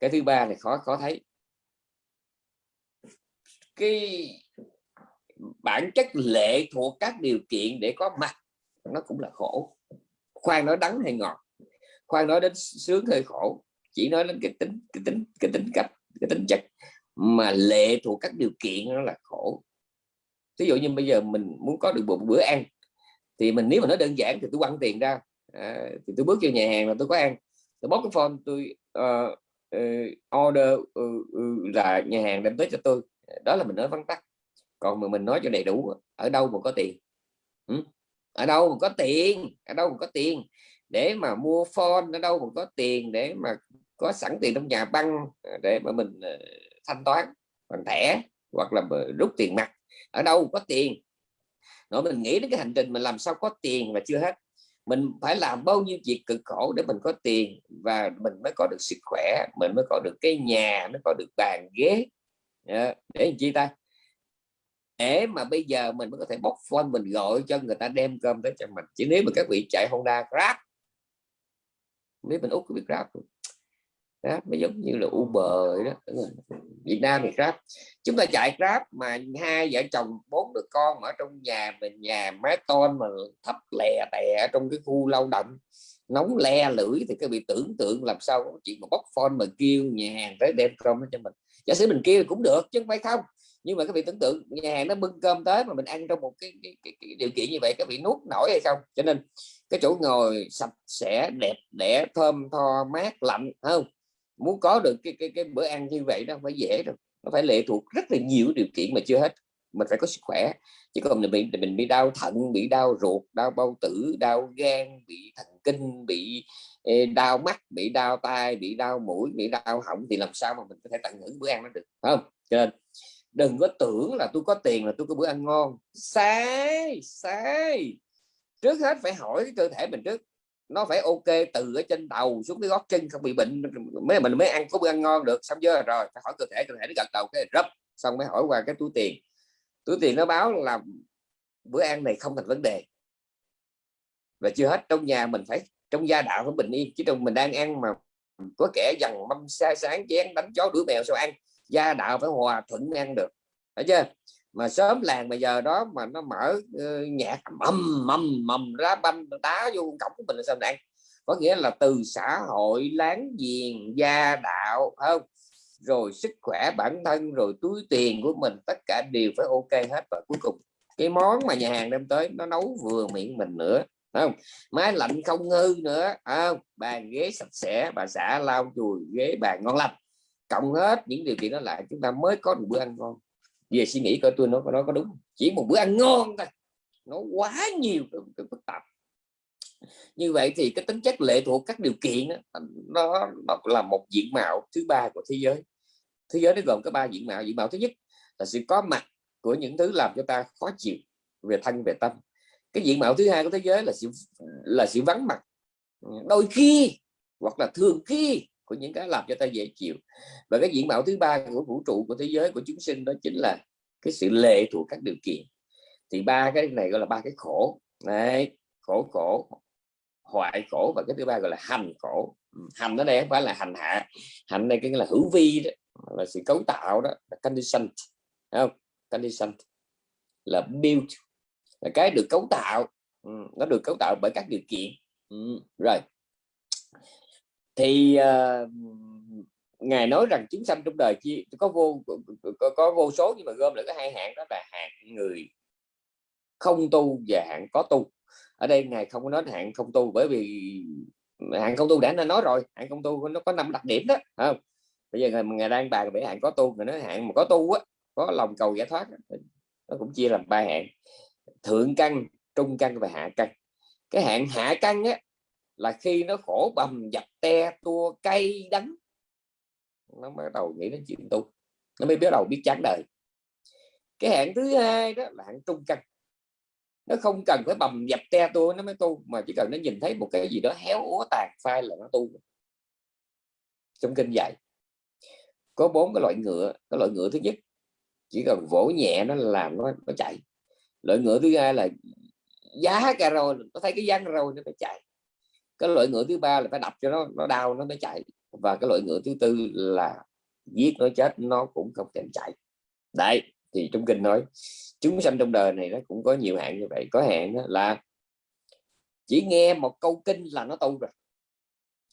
cái thứ ba này khó khó thấy cái bản chất lệ thuộc các điều kiện để có mặt nó cũng là khổ. Khoan nói đắng hay ngọt khoan nói đến sướng hơi khổ chỉ nói đến cái tính cái tính cái tính cách cái tính chất. Mà lệ thuộc các điều kiện nó là khổ. Ví dụ như bây giờ mình muốn có được một bữa ăn thì mình nếu mà nó đơn giản thì tôi quăng tiền ra. À, thì tôi bước vô nhà hàng là tôi có ăn. Tôi bóc cái phone tôi uh, uh, order uh, uh, là nhà hàng đem tới cho tôi đó là mình nói vắn tắt. Còn mà mình nói cho đầy đủ, ở đâu mà có tiền? Ừ? ở đâu mà có tiền? Ở đâu mà có tiền? Để mà mua phone, ở đâu mà có tiền để mà có sẵn tiền trong nhà băng ờ, để mà mình ờ, thanh toán bằng thẻ hoặc là rút tiền mặt. Ở đâu có tiền? Nói mình nghĩ đến cái hành trình mình làm sao có tiền là chưa hết. Mình phải làm bao nhiêu việc cực khổ để mình có tiền và mình mới có được sức khỏe, mình mới có được cái nhà, mới có được bàn ghế. Dạ, để làm chi ta? Để mà bây giờ mình mới có thể bóc phone mình gọi cho người ta đem cơm tới cho mình. Chỉ nếu mà các vị chạy Honda Grab, nếu mình út có biết Grab Grab nó giống như là Uber đó. Việt Nam thì Grab. Chúng ta chạy Grab mà hai vợ chồng, bốn đứa con ở trong nhà mình, nhà mái tôn mà thấp lè tè trong cái khu lao động nóng le lưỡi thì các vị tưởng tượng làm sao có chuyện mà bóc phone mà kêu nhà hàng tới đem cơm cho mình. Giả sử mình kêu cũng được chứ không phải không. Nhưng mà các vị tưởng tượng nhà hàng nó bưng cơm tới mà mình ăn trong một cái, cái, cái, cái điều kiện như vậy các vị nuốt nổi hay không? Cho nên cái chỗ ngồi sạch sẽ đẹp đẽ thơm tho mát lạnh không? Muốn có được cái cái cái bữa ăn như vậy nó không phải dễ đâu. Nó phải lệ thuộc rất là nhiều điều kiện mà chưa hết mình phải có sức khỏe. Chứ còn mình bị mình bị đau thận, bị đau ruột, đau bao tử, đau gan, bị thần kinh, bị đau mắt, bị đau tai, bị đau mũi, bị đau họng thì làm sao mà mình có thể tận hưởng bữa ăn nó được không? Cho nên đừng có tưởng là tôi có tiền là tôi có bữa ăn ngon. Sai sai. Trước hết phải hỏi cái cơ thể mình trước. Nó phải ok từ ở trên đầu xuống cái gót chân, không bị bệnh mới mình mới ăn có bữa ăn ngon được, xong chưa? Rồi, phải hỏi cơ thể cơ thể nó gật đầu, cái rấp, xong mới hỏi qua cái túi tiền túi tiền nó báo là bữa ăn này không thành vấn đề. Và chưa hết trong nhà mình phải trong gia đạo phải bình yên chứ trong mình đang ăn mà có kẻ dằn mâm xa sáng chén đánh chó đuổi mèo sao ăn. Gia đạo phải hòa thuận mới ăn được. Phải chưa? Mà sớm làng bây giờ đó mà nó mở uh, nhạc mầm mầm mầm ra banh đá vô cổng của mình là sao ăn? Có nghĩa là từ xã hội láng giềng gia đạo không? Rồi sức khỏe bản thân rồi túi tiền của mình tất cả đều phải ok hết. Và cuối cùng cái món mà nhà hàng đem tới nó nấu vừa miệng mình nữa không? Máy lạnh không hư nữa không? Bàn ghế sạch sẽ bà xã lau chùi ghế bàn ngon lành. Cộng hết những điều kiện đó lại chúng ta mới có một bữa ăn ngon. Về suy nghĩ coi tôi nói có nói có đúng chỉ một bữa ăn ngon thôi. Nó quá nhiều phức tạp. Như vậy thì cái tính chất lệ thuộc các điều kiện đó, nó, nó là một diện mạo thứ ba của thế giới thế giới nó gồm có ba diện mạo. Diện mạo thứ nhất là sự có mặt của những thứ làm cho ta khó chịu về thân, về tâm. Cái diện mạo thứ hai của thế giới là sự là sự vắng mặt. Đôi khi hoặc là thường khi của những cái làm cho ta dễ chịu. Và cái diện mạo thứ ba của vũ trụ của thế giới của chúng sinh đó chính là cái sự lệ thuộc các điều kiện. Thì ba cái này gọi là ba cái khổ. Này khổ khổ, hoại khổ và cái thứ ba gọi là hành khổ. Ừ, hành ở đây không phải là hành hạ. Hành đây cái là hữu vi đó là sự cấu tạo đó là condition không? Condition là build là cái được cấu tạo. Ừ, nó được cấu tạo bởi các điều kiện. Ừ, rồi. Thì uh, ngài nói rằng chúng sanh trong đời chi có vô có, có vô số nhưng mà gom lại có hai hạng đó là hạng người không tu và hạng có tu. Ở đây ngài không có nói hạng không tu bởi vì hạng không tu đã nói rồi hạng không tu nó có năm đặc điểm đó không? Bây giờ ngài, đang bàn về hạn có tu người nói hạn mà có tu á có lòng cầu giải thoát nó cũng chia làm ba hạn. Thượng căn trung căn và hạ căn. Cái hạn hạ căn á là khi nó khổ bầm dập te tua cay đắng nó bắt đầu nghĩ đến chuyện tu. Nó mới bắt đầu biết chán đời. Cái hạn thứ hai đó là hạn trung căn. Nó không cần phải bầm dập te tua nó mới tu mà chỉ cần nó nhìn thấy một cái gì đó héo úa tàn phai là nó tu. Trong kinh dạy có bốn cái loại ngựa, cái loại ngựa thứ nhất, chỉ cần vỗ nhẹ nó làm nó nó chạy. Loại ngựa thứ hai là giá cà rồi, nó thấy cái răng rồi nó phải chạy. Cái loại ngựa thứ ba là phải đập cho nó nó đau nó mới chạy. Và cái loại ngựa thứ tư là giết nó chết nó cũng không thèm chạy. Đấy, thì trong kinh nói, chúng sanh trong đời này nó cũng có nhiều hạn như vậy. Có hạn là chỉ nghe một câu kinh là nó tu rồi.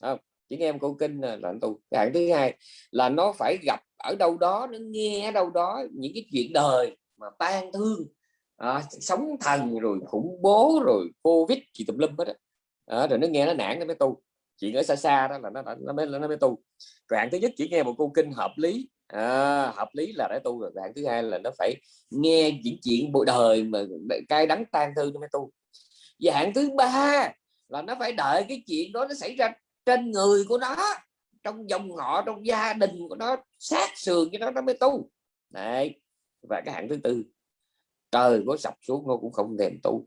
Không? Chỉ nghe một kinh là nó tu cái hạn thứ hai là nó phải gặp ở đâu đó nó nghe ở đâu đó những cái chuyện đời mà tan thương à, sống thần rồi khủng bố rồi covid gì tùm lum hết đó. À, rồi nó nghe nó nản nó mới tu. Chuyện ở xa xa đó là nó nó mới nó mới tu. Rồi hạng thứ nhất chỉ nghe một câu kinh hợp lý à, hợp lý là đã tu rồi. Hạng thứ hai là nó phải nghe những chuyện bộ đời mà cay đắng tan thương nó mới tu. Và hạng thứ ba là nó phải đợi cái chuyện đó nó xảy ra trên người của nó trong dòng họ trong gia đình của nó sát sườn cho nó nó mới tu. Này và cái hạng thứ tư trời có sập xuống nó cũng không thèm tu.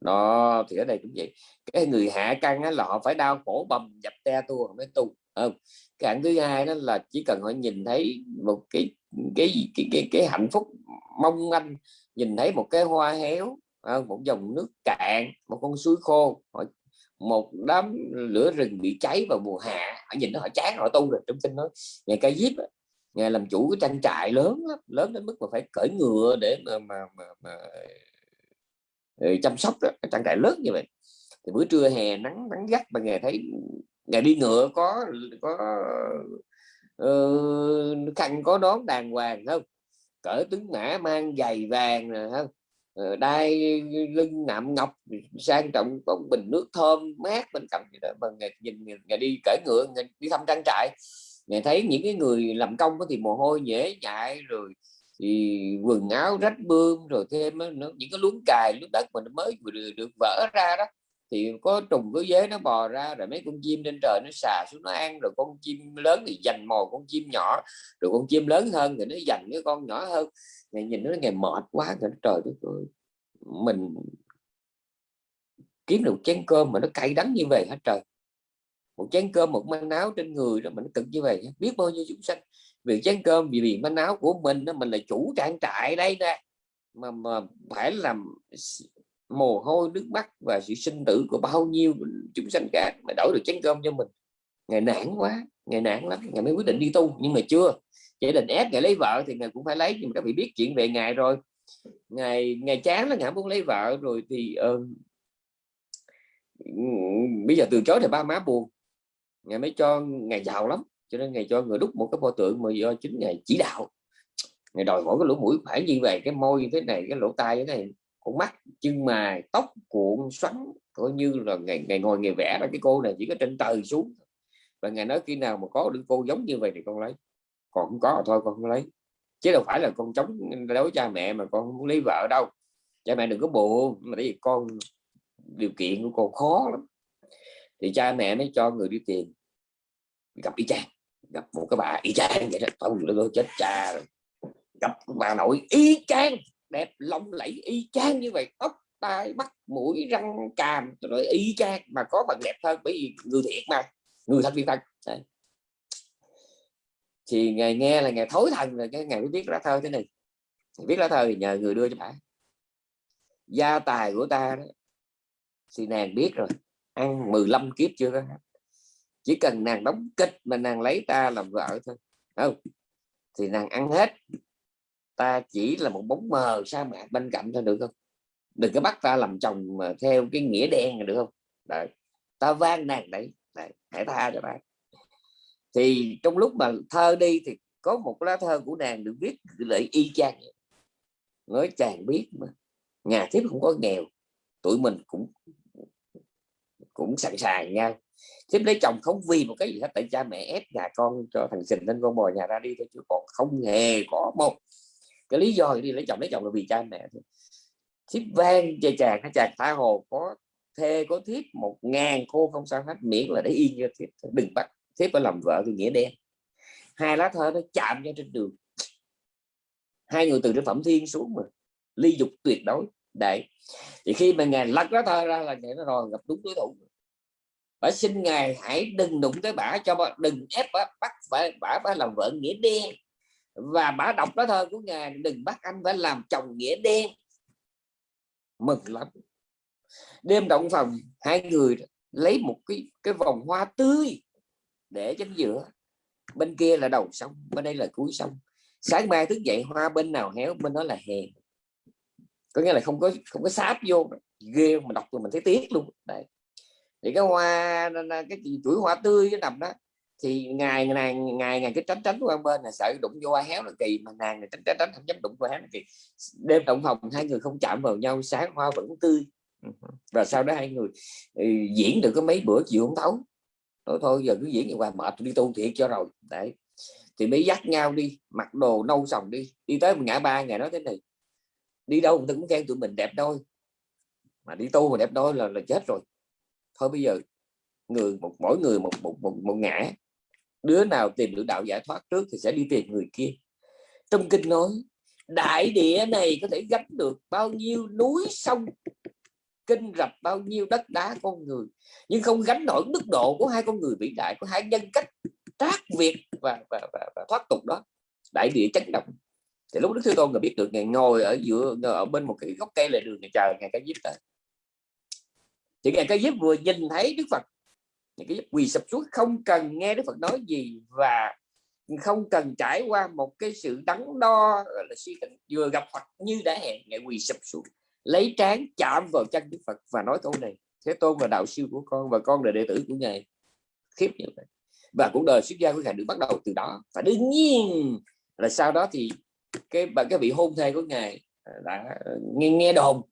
Nó thì ở đây cũng vậy. Cái người hạ căn là họ phải đau khổ bầm dập te tua mới tu không? Cái hạng thứ hai đó là chỉ cần họ nhìn thấy một cái cái cái cái, cái hạnh phúc mong anh nhìn thấy một cái hoa héo một dòng nước cạn một con suối khô họ một đám lửa rừng bị cháy vào mùa hạ họ nhìn nó họ chán họ tu rồi trong kinh nói ngày cây diếp ngày làm chủ cái trang trại lớn lắm lớn đến mức mà phải cởi ngựa để mà mà, mà, mà ờ, chăm sóc đó, trang trại lớn như vậy. Thì bữa trưa hè nắng nắng gắt mà ngày thấy ngày đi ngựa có có uh, khăn có đón đàng hoàng không? Cỡ tướng mã mang giày vàng rồi không? Ờ, đai lưng nạm ngọc sang trọng bóng bình nước thơm mát bên cạnh đó. Mà ngày, nhìn ngày đi cởi ngựa ngày đi thăm trang trại ngày thấy những cái người làm công thì mồ hôi nhễ nhại rồi thì quần áo rách bươm rồi thêm nữa những cái luống cài lúc đất mà nó mới được, được vỡ ra đó thì có trùng cứ dế nó bò ra rồi mấy con chim trên trời nó xà xuống nó ăn rồi con chim lớn thì dành mồi con chim nhỏ rồi con chim lớn hơn thì nó dành cái con nhỏ hơn ngày nhìn nó ngày mệt quá ngày trời đất ơi. Mình kiếm được chén cơm mà nó cay đắng như vậy hết trời? Một chén cơm, một manh áo trên người đó mình cực như vậy biết bao nhiêu chúng sanh vì chén cơm, vì vì manh áo của mình đó mình là chủ trang trại đây nè. Mà mà phải làm mồ hôi nước mắt và sự sinh tử của bao nhiêu chúng sanh cả mà đổi được chén cơm cho mình. Ngày nản quá ngày nản lắm ngày mới quyết định đi tu. Nhưng mà chưa gia đình ép ngày lấy vợ thì ngày cũng phải lấy nhưng mà các vị biết chuyện về ngày rồi. Ngày ngày chán là ngài muốn lấy vợ rồi thì uh, bây giờ từ chối thì ba má buồn. Ngài mới cho ngày giàu lắm cho nên ngày cho người đúc một cái pho tượng mà do chính ngày chỉ đạo. Ngày đòi mỗi cái lỗ mũi phải như vậy cái môi như thế này cái lỗ tai như thế này con mắt chân mài tóc cuộn xoắn coi như là ngày ngày ngồi ngày vẽ ra cái cô này chỉ có trên trời xuống. Và ngày nói khi nào mà có được cô giống như vậy thì con lấy còn không có thôi, con không lấy. Chứ đâu phải là con chống đối cha mẹ mà con không muốn lấy vợ đâu. Cha mẹ đừng có buồn, mà tại vì con, điều kiện của con khó lắm. Thì cha mẹ mới cho người đi tiền gặp y chang, gặp một cái bà y chang vậy đó ông nó chết cha rồi. Gặp bà nội y chang, đẹp lộng lẫy y chang như vậy tóc tai mắt mũi răng càm, rồi y chang. Mà có bằng đẹp hơn bởi vì người thiệt mà, người thật viên thân. Đấy thì ngài nghe là ngài thối thần rồi cái ngài mới viết lá thơ thế này. Viết lá thơ thì nhờ người đưa cho bà. Gia tài của ta đó thì nàng biết rồi ăn 15 kiếp chưa đó chỉ cần nàng đóng kịch mà nàng lấy ta làm vợ thôi không? Thì nàng ăn hết. Ta chỉ là một bóng mờ sa mạc bên cạnh thôi được không? Đừng có bắt ta làm chồng mà theo cái nghĩa đen được không? Đấy. ta van nàng đấy, đấy hãy tha cho ta thì trong lúc mà thơ đi thì có một lá thơ của nàng được viết lại y chang nói chàng biết mà. Nhà thiếp không có nghèo, tụi mình cũng cũng sẵn sàng nhau thiếp lấy chồng không vì một cái gì hết, tại cha mẹ ép nhà con cho thằng sình nên con bò nhà ra đi thôi chứ còn không hề có một cái lý do đi lấy chồng lấy chồng là vì cha mẹ thôi. Thiếp vang cho chàng hay chàng tha hồ, có thê, có thiếp, một ngàn cô không sao hết, miễn là để yên cho thiếp đừng bắt thiếp phải làm vợ thì nghĩa đen. Hai lá thơ nó chạm nhau trên đường. Hai người từ trên phẩm thiên xuống mà. Ly dục tuyệt đối. Đấy. Thì khi mà ngài lật lá thơ ra là ngài nó rồi gặp đúng đối thủ. Bà xin ngài hãy đừng đụng tới bả cho bà, đừng ép bả bắt phải bả phải làm vợ nghĩa đen. Và bả đọc lá thơ của ngài đừng bắt anh phải làm chồng nghĩa đen. Mừng lắm. Đêm động phòng hai người lấy một cái cái vòng hoa tươi để trên giữa. Bên kia là đầu sông bên đây là cuối sông. Sáng mai thức dậy hoa bên nào héo bên đó là hè. Có nghĩa là không có không có sáp vô ghê mà đọc rồi mình thấy tiếc luôn. Đấy. Thì cái hoa cái chuỗi hoa tươi cái nằm đó thì ngày ngày ngày ngày cái tránh tránh qua bên là sợ đụng vô hoa héo là kỳ mà nàng tránh tránh tránh không dám đụng hoa héo là kỳ. Đêm động phòng hai người không chạm vào nhau sáng hoa vẫn tươi. Và sau đó hai người ừ, diễn được có mấy bữa chịu không thấu thôi thôi giờ cứ diễn như qua mệt đi tu thiệt cho rồi. Đấy. Thì mới dắt nhau đi mặc đồ nâu sòng đi. Đi tới một ngã ba ngày nói thế này đi đâu người cũng khen tụi mình đẹp đôi. Mà đi tu mà đẹp đôi là là chết rồi. Thôi bây giờ người một mỗi người một một một, một ngã. Đứa nào tìm được đạo giải thoát trước thì sẽ đi tìm người kia. Trong kinh nói đại địa này có thể gánh được bao nhiêu núi sông kinh rập bao nhiêu đất đá con người. Nhưng không gánh nổi đức độ của hai con người vĩ đại của hai nhân cách trác việt và, và, và, và thoát tục đó. Đại địa chấn động. Thì lúc đức thế tôn người biết được ngày ngồi ở giữa ở bên một cái gốc cây lề đường ngày chờ ngày cái diếp tới. Thì ngày cái diếp vừa nhìn thấy đức phật. Ngày cái diếp quỳ sập xuống không cần nghe đức phật nói gì và không cần trải qua một cái sự đắn đo là suy tính vừa gặp phật như đã hẹn ngày quỳ sập xuống lấy trán chạm vào chân đức phật và nói câu này thế tôn là đạo sư của con và con là đệ tử của ngài. Khiếp như vậy. Và cuộc đời xuất gia của ngài được bắt đầu từ đó. Và đương nhiên là sau đó thì cái bà cái vị hôn thê của ngài à, đã à, nghe nghe đồn.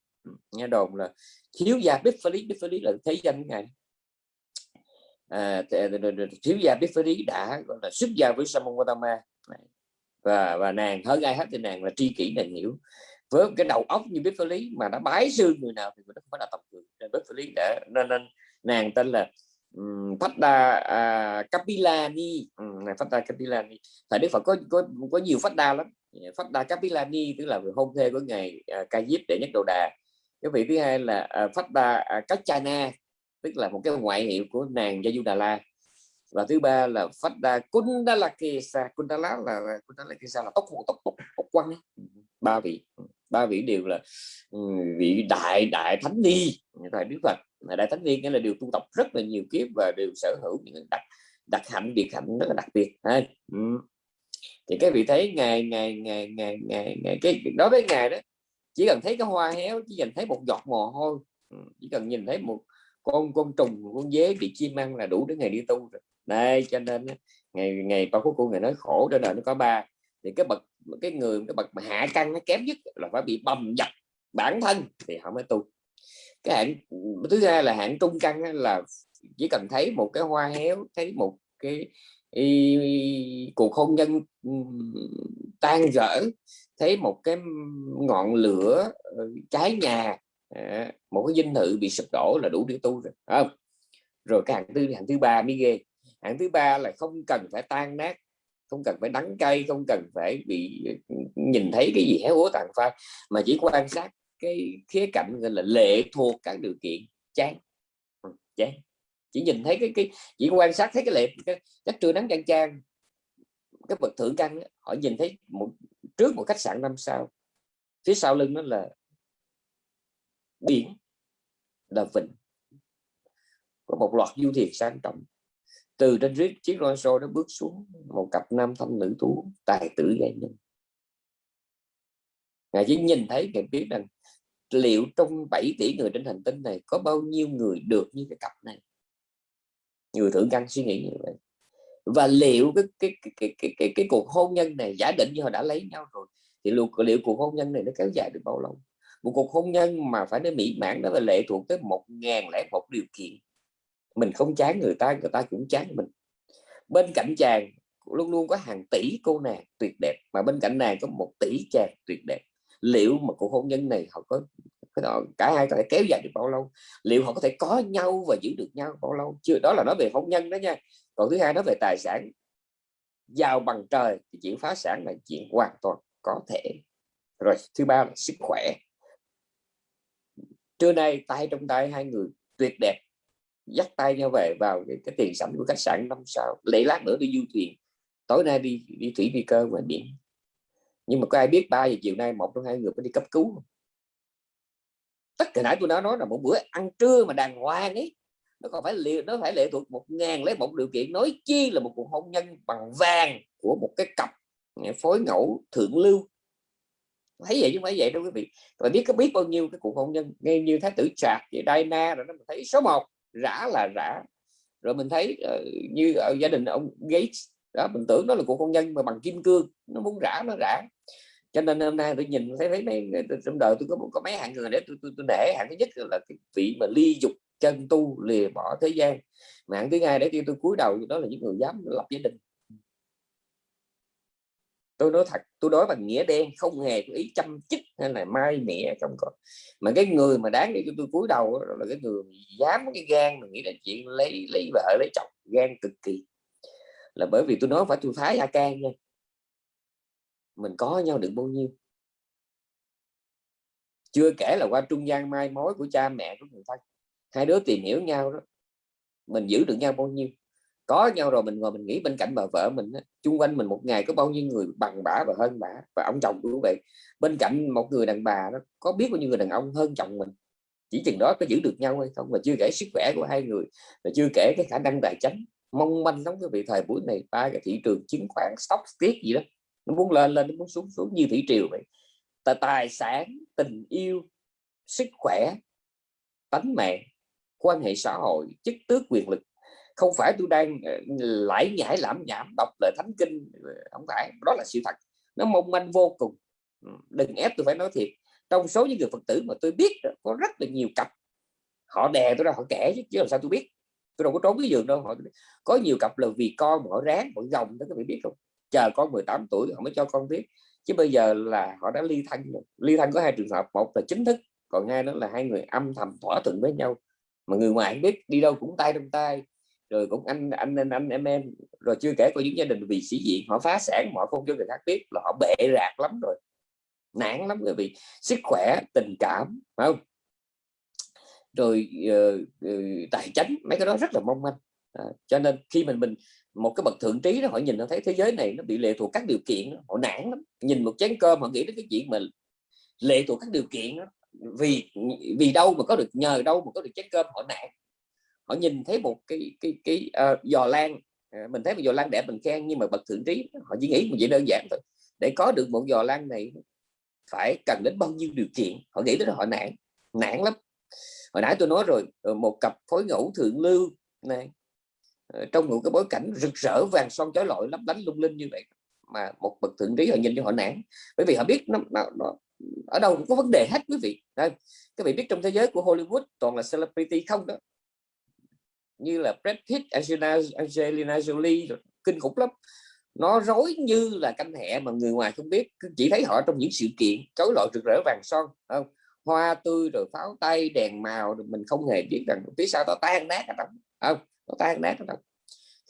Nghe đồn là thiếu gia Đức Phật lý. Biết phá lý là thấy danh ngài. À, thiếu gia biết phá lý đã gọi là xuất gia với Samon Gautama và và nàng hơn ai hết thì nàng là tri kỷ nàng hiểu với cái đầu óc như biết phá lý mà đã bái sư người nào thì nó không phải là tầm thường nên biết phá lý để nên, nên nàng tên là phát đa à, uh, Kapilani um, ừ, phát đa Kapilani tại Đức Phật có có có nhiều phát đa lắm. Phát đa Kapilani tức là người hôn thê của ngài uh, Ca Diếp để nhất đồ đà. Cái vị thứ hai là à, uh, phát đa uh, Kachana tức là một cái ngoại hiệu của nàng gia du đà la và thứ ba là phát đa Kundalakesa. Kundala là Kundalakesa là tóc tóc tóc tóc quăng ừ, ba vị ba vị đều là ừ, vị đại đại thánh ni. Tại Đức Phật đại thánh viên nghĩa là đều tu tập rất là nhiều kiếp và đều sở hữu những đặc đặc hạnh, biệt hạnh rất là đặc biệt. Ha ừ. thì các vị thấy ngày ngày ngày ngày ngày ngày, cái, đối với ngài đó, chỉ cần thấy cái hoa héo, chỉ cần thấy một giọt mồ hôi ừ, chỉ cần nhìn thấy một con con trùng con dế bị chim ăn là đủ để ngày đi tu rồi. Đây, cho nên ngày ngày ba phút cô ngày nói khổ trên đời nó có ba thì cái bậc cái người cái bậc mà hạ căn nó kém nhất là phải bị bầm dập bản thân thì họ mới tu. Cái hạn thứ hai là hạn trung căn là chỉ cần thấy một cái hoa héo thấy một cái y, cuộc hôn nhân tan rỡ thấy một cái ngọn lửa ờ, cháy nhà à, một cái dinh thự bị sụp đổ là đủ để tu rồi không? Rồi cái hạng thứ hạng thứ ba mới ghê. Hạng thứ ba là không cần phải tan nát không cần phải đắng cay, không cần phải bị ừ, nhìn thấy cái gì héo úa tàn phai, mà chỉ quan sát cái khía cạnh gọi là lệ thuộc các điều kiện, chán. Ừ, chán. Chỉ nhìn thấy cái cái, chỉ quan sát thấy cái lệ, cái chắc trưa nắng chang chang, cái bậc thượng căn họ nhìn thấy một, trước một khách sạn năm sao, phía sau lưng nó là biển, là vịnh. Có một loạt du thuyền sang trọng từ trên chiếc Rolls nó bước xuống một cặp nam thanh nữ tú tài tử giai nhân. Ngài chỉ nhìn thấy ngài biết rằng liệu trong 7 tỷ người trên hành tinh này có bao nhiêu người được như cái cặp này? Người thử căn suy nghĩ như vậy. Và liệu cái cái cái cái cái, cái, cái cuộc hôn nhân này giả định như họ đã lấy nhau rồi thì liệu, liệu cuộc hôn nhân này nó kéo dài được bao lâu? Một cuộc hôn nhân mà phải nói mỹ mãn đó là lệ thuộc tới một ngàn lẻ một điều kiện mình không chán người ta người ta cũng chán mình. Bên cạnh chàng, luôn luôn có hàng tỷ cô nàng tuyệt đẹp, mà bên cạnh nàng có một tỷ chàng tuyệt đẹp. Liệu mà cuộc hôn nhân này họ có cả hai có thể kéo dài được bao lâu? Liệu họ có thể có nhau và giữ được nhau bao lâu? Chưa, đó là nói về hôn nhân đó nha. Còn thứ hai nói về tài sản. Giàu bằng trời thì chuyện phá sản là chuyện hoàn toàn có thể. Rồi, thứ ba là sức khỏe. Trưa nay, tay trong tay hai người tuyệt đẹp dắt tay nhau về vào cái, cái tiền sảnh của khách sạn năm sao. Lễ lát nữa đi du thuyền tối nay đi đi thủy phi cơ ngoài biển. Nhưng mà có ai biết ba giờ chiều nay một trong hai người phải đi cấp cứu tất cả nãy tôi đã nói là một bữa ăn trưa mà đàng hoàng ấy. Nó còn phải liệu nó phải lệ thuộc một ngàn lấy một điều kiện nói chi là một cuộc hôn nhân bằng vàng của một cái cặp phối ngẫu thượng lưu. Thấy vậy chứ phải vậy đâu quý vị. Và biết có biết bao nhiêu cái cuộc hôn nhân ngay như thái tử trạc vậy Diana rồi nó thấy số 1 rã là rã. Rồi mình thấy uh, như ở gia đình ông Gates đó mình tưởng nó là cuộc hôn nhân mà bằng kim cương nó muốn rã nó rã. Cho nên hôm nay tôi nhìn thấy thấy mấy trong đời tôi có có mấy hạng người để tôi, tôi, tôi nể hạng thứ nhất là cái vị mà ly dục chân tu lìa bỏ thế gian. Mà hạng thứ hai để tôi tôi cúi đầu đó là những người dám lập gia đình tôi nói thật, tôi nói bằng nghĩa đen, không hề có ý chăm chích hay là mai mẹ không có mà cái người mà đáng để cho tôi cúi đầu là cái người dám cái gan mà nghĩ là chuyện lấy lấy vợ, lấy chồng, gan cực kỳ. Là bởi vì tôi nói phải tôi phái a can nha. Mình có nhau được bao nhiêu? Chưa kể là qua trung gian mai mối của cha mẹ của người thân. Hai đứa tìm hiểu nhau đó, mình giữ được nhau bao nhiêu? Có nhau rồi mình ngồi mình nghĩ bên cạnh bà vợ mình chung quanh mình một ngày có bao nhiêu người bằng bả và hơn bả và ông chồng của vậy. Bên cạnh một người đàn bà nó có biết bao nhiêu người đàn ông hơn chồng mình? Chỉ chừng đó có giữ được nhau hay không và chưa kể sức khỏe của hai người và chưa kể cái khả năng tài chính. Mong manh lắm cái vị thời buổi này ba cái thị trường chứng khoán stock tiết gì đó nó muốn lên lên nó muốn xuống xuống như thủy triều vậy. Tài, tài sản tình yêu sức khỏe tánh mạng quan hệ xã hội chức tước quyền lực không phải tôi đang lãi lải nhải lãm nhảm đọc lời thánh kinh ờ, không phải đó là sự thật. Nó mong manh vô cùng. Ừ, đừng ép tôi phải nói thiệt. Trong số những người phật tử mà tôi biết có rất là nhiều cặp. Họ đè tôi ra họ kể chứ, làm sao tôi biết? Tôi đâu có trốn cái giường đâu họ có nhiều cặp là vì con họ ráng họ gồng đó các bạn biết không? Chờ con 18 tuổi họ mới cho con biết. Chứ bây giờ là họ đã ly thân rồi. ly thân có hai trường hợp một là chính thức còn hai nữa là hai người âm thầm thỏa thuận với nhau. Mà người ngoài không biết đi đâu cũng tay trong tay rồi cũng anh anh anh, anh em em. Rồi chưa kể có những gia đình vì sĩ diện họ phá sản họ không cho người khác biết là họ bệ rạc lắm rồi. Nản lắm rồi vì sức khỏe tình cảm phải không? Rồi uh, uh, tài chính mấy cái đó rất là mong manh. À, cho nên khi mình mình một cái bậc thượng trí đó họ nhìn nó thấy thế giới này nó bị lệ thuộc các điều kiện họ nản lắm. Nhìn một chén cơm họ nghĩ đến cái chuyện mà lệ thuộc các điều kiện đó. vì vì đâu mà có được nhờ đâu mà có được chén cơm họ nản họ nhìn thấy một cái cái cái uh, giò lan ờ, mình thấy một giò lan đẹp mình khen nhưng mà bậc thượng trí họ chỉ nghĩ một chuyện đơn giản thôi. Để có được một giò lan này phải cần đến bao nhiêu điều kiện? Họ nghĩ đến họ nản nản lắm. Hồi nãy tôi nói rồi ờ, một cặp phối ngẫu thượng lưu này trong một cái bối cảnh rực rỡ vàng son chói lọi lấp lánh lung linh như vậy mà một bậc thượng trí họ nhìn cho họ nản. Bởi vì họ biết nó, nó, nó ở đâu cũng có vấn đề hết quý vị. Đây các vị biết trong thế giới của Hollywood toàn là celebrity không đó như là Brad Pitt, Angelina, Angelina Jolie kinh khủng lắm. Nó rối như là canh hẹ mà người ngoài không biết. Chỉ thấy họ trong những sự kiện chối lọi rực rỡ vàng son không? Hoa tươi rồi pháo tay đèn màu rồi mình không hề biết rằng phía sau nó tan nát ở trong không? Nó tan nát ở trong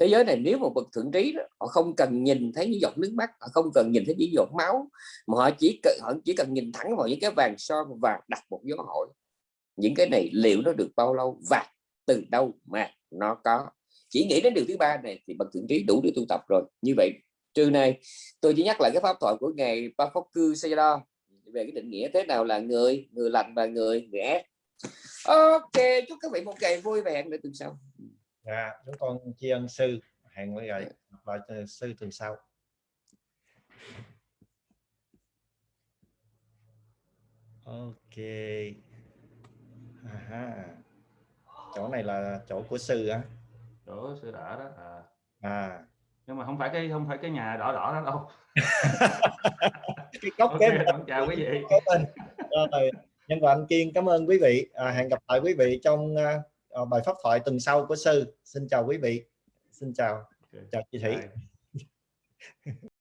thế giới này nếu một bậc thượng trí đó, họ không cần nhìn thấy những giọt nước mắt họ không cần nhìn thấy những giọt máu mà họ chỉ cần họ chỉ cần nhìn thẳng vào những cái vàng son và đặt một dấu hỏi. Những cái này liệu nó được bao lâu và từ đâu mà? Nó có. Chỉ nghĩ đến điều thứ ba này thì bậc thượng trí đủ để tu tập rồi. Như vậy trưa nay tôi chỉ nhắc lại cái pháp thoại của ngài ba phóc cư Sayadaw về cái định nghĩa thế nào là người người lành và người người ác. Ok chúc các vị một ngày vui vẻ. Để tuần sau. Dạ chúng con tri ân sư. Hẹn với lại lại sư tuần sau. Ok. À, chỗ này là chỗ của sư á. Chỗ sư đã đó à, à. Nhưng mà không phải cái không phải cái nhà đỏ đỏ đó đâu. Cái góc ok kế chào quý vị. Rồi nhân và anh kiên cảm ơn quý vị. À, hẹn gặp lại quý vị trong à, bài pháp thoại tuần sau của sư. Xin chào quý vị. Xin chào. Ok. chào chị thủy.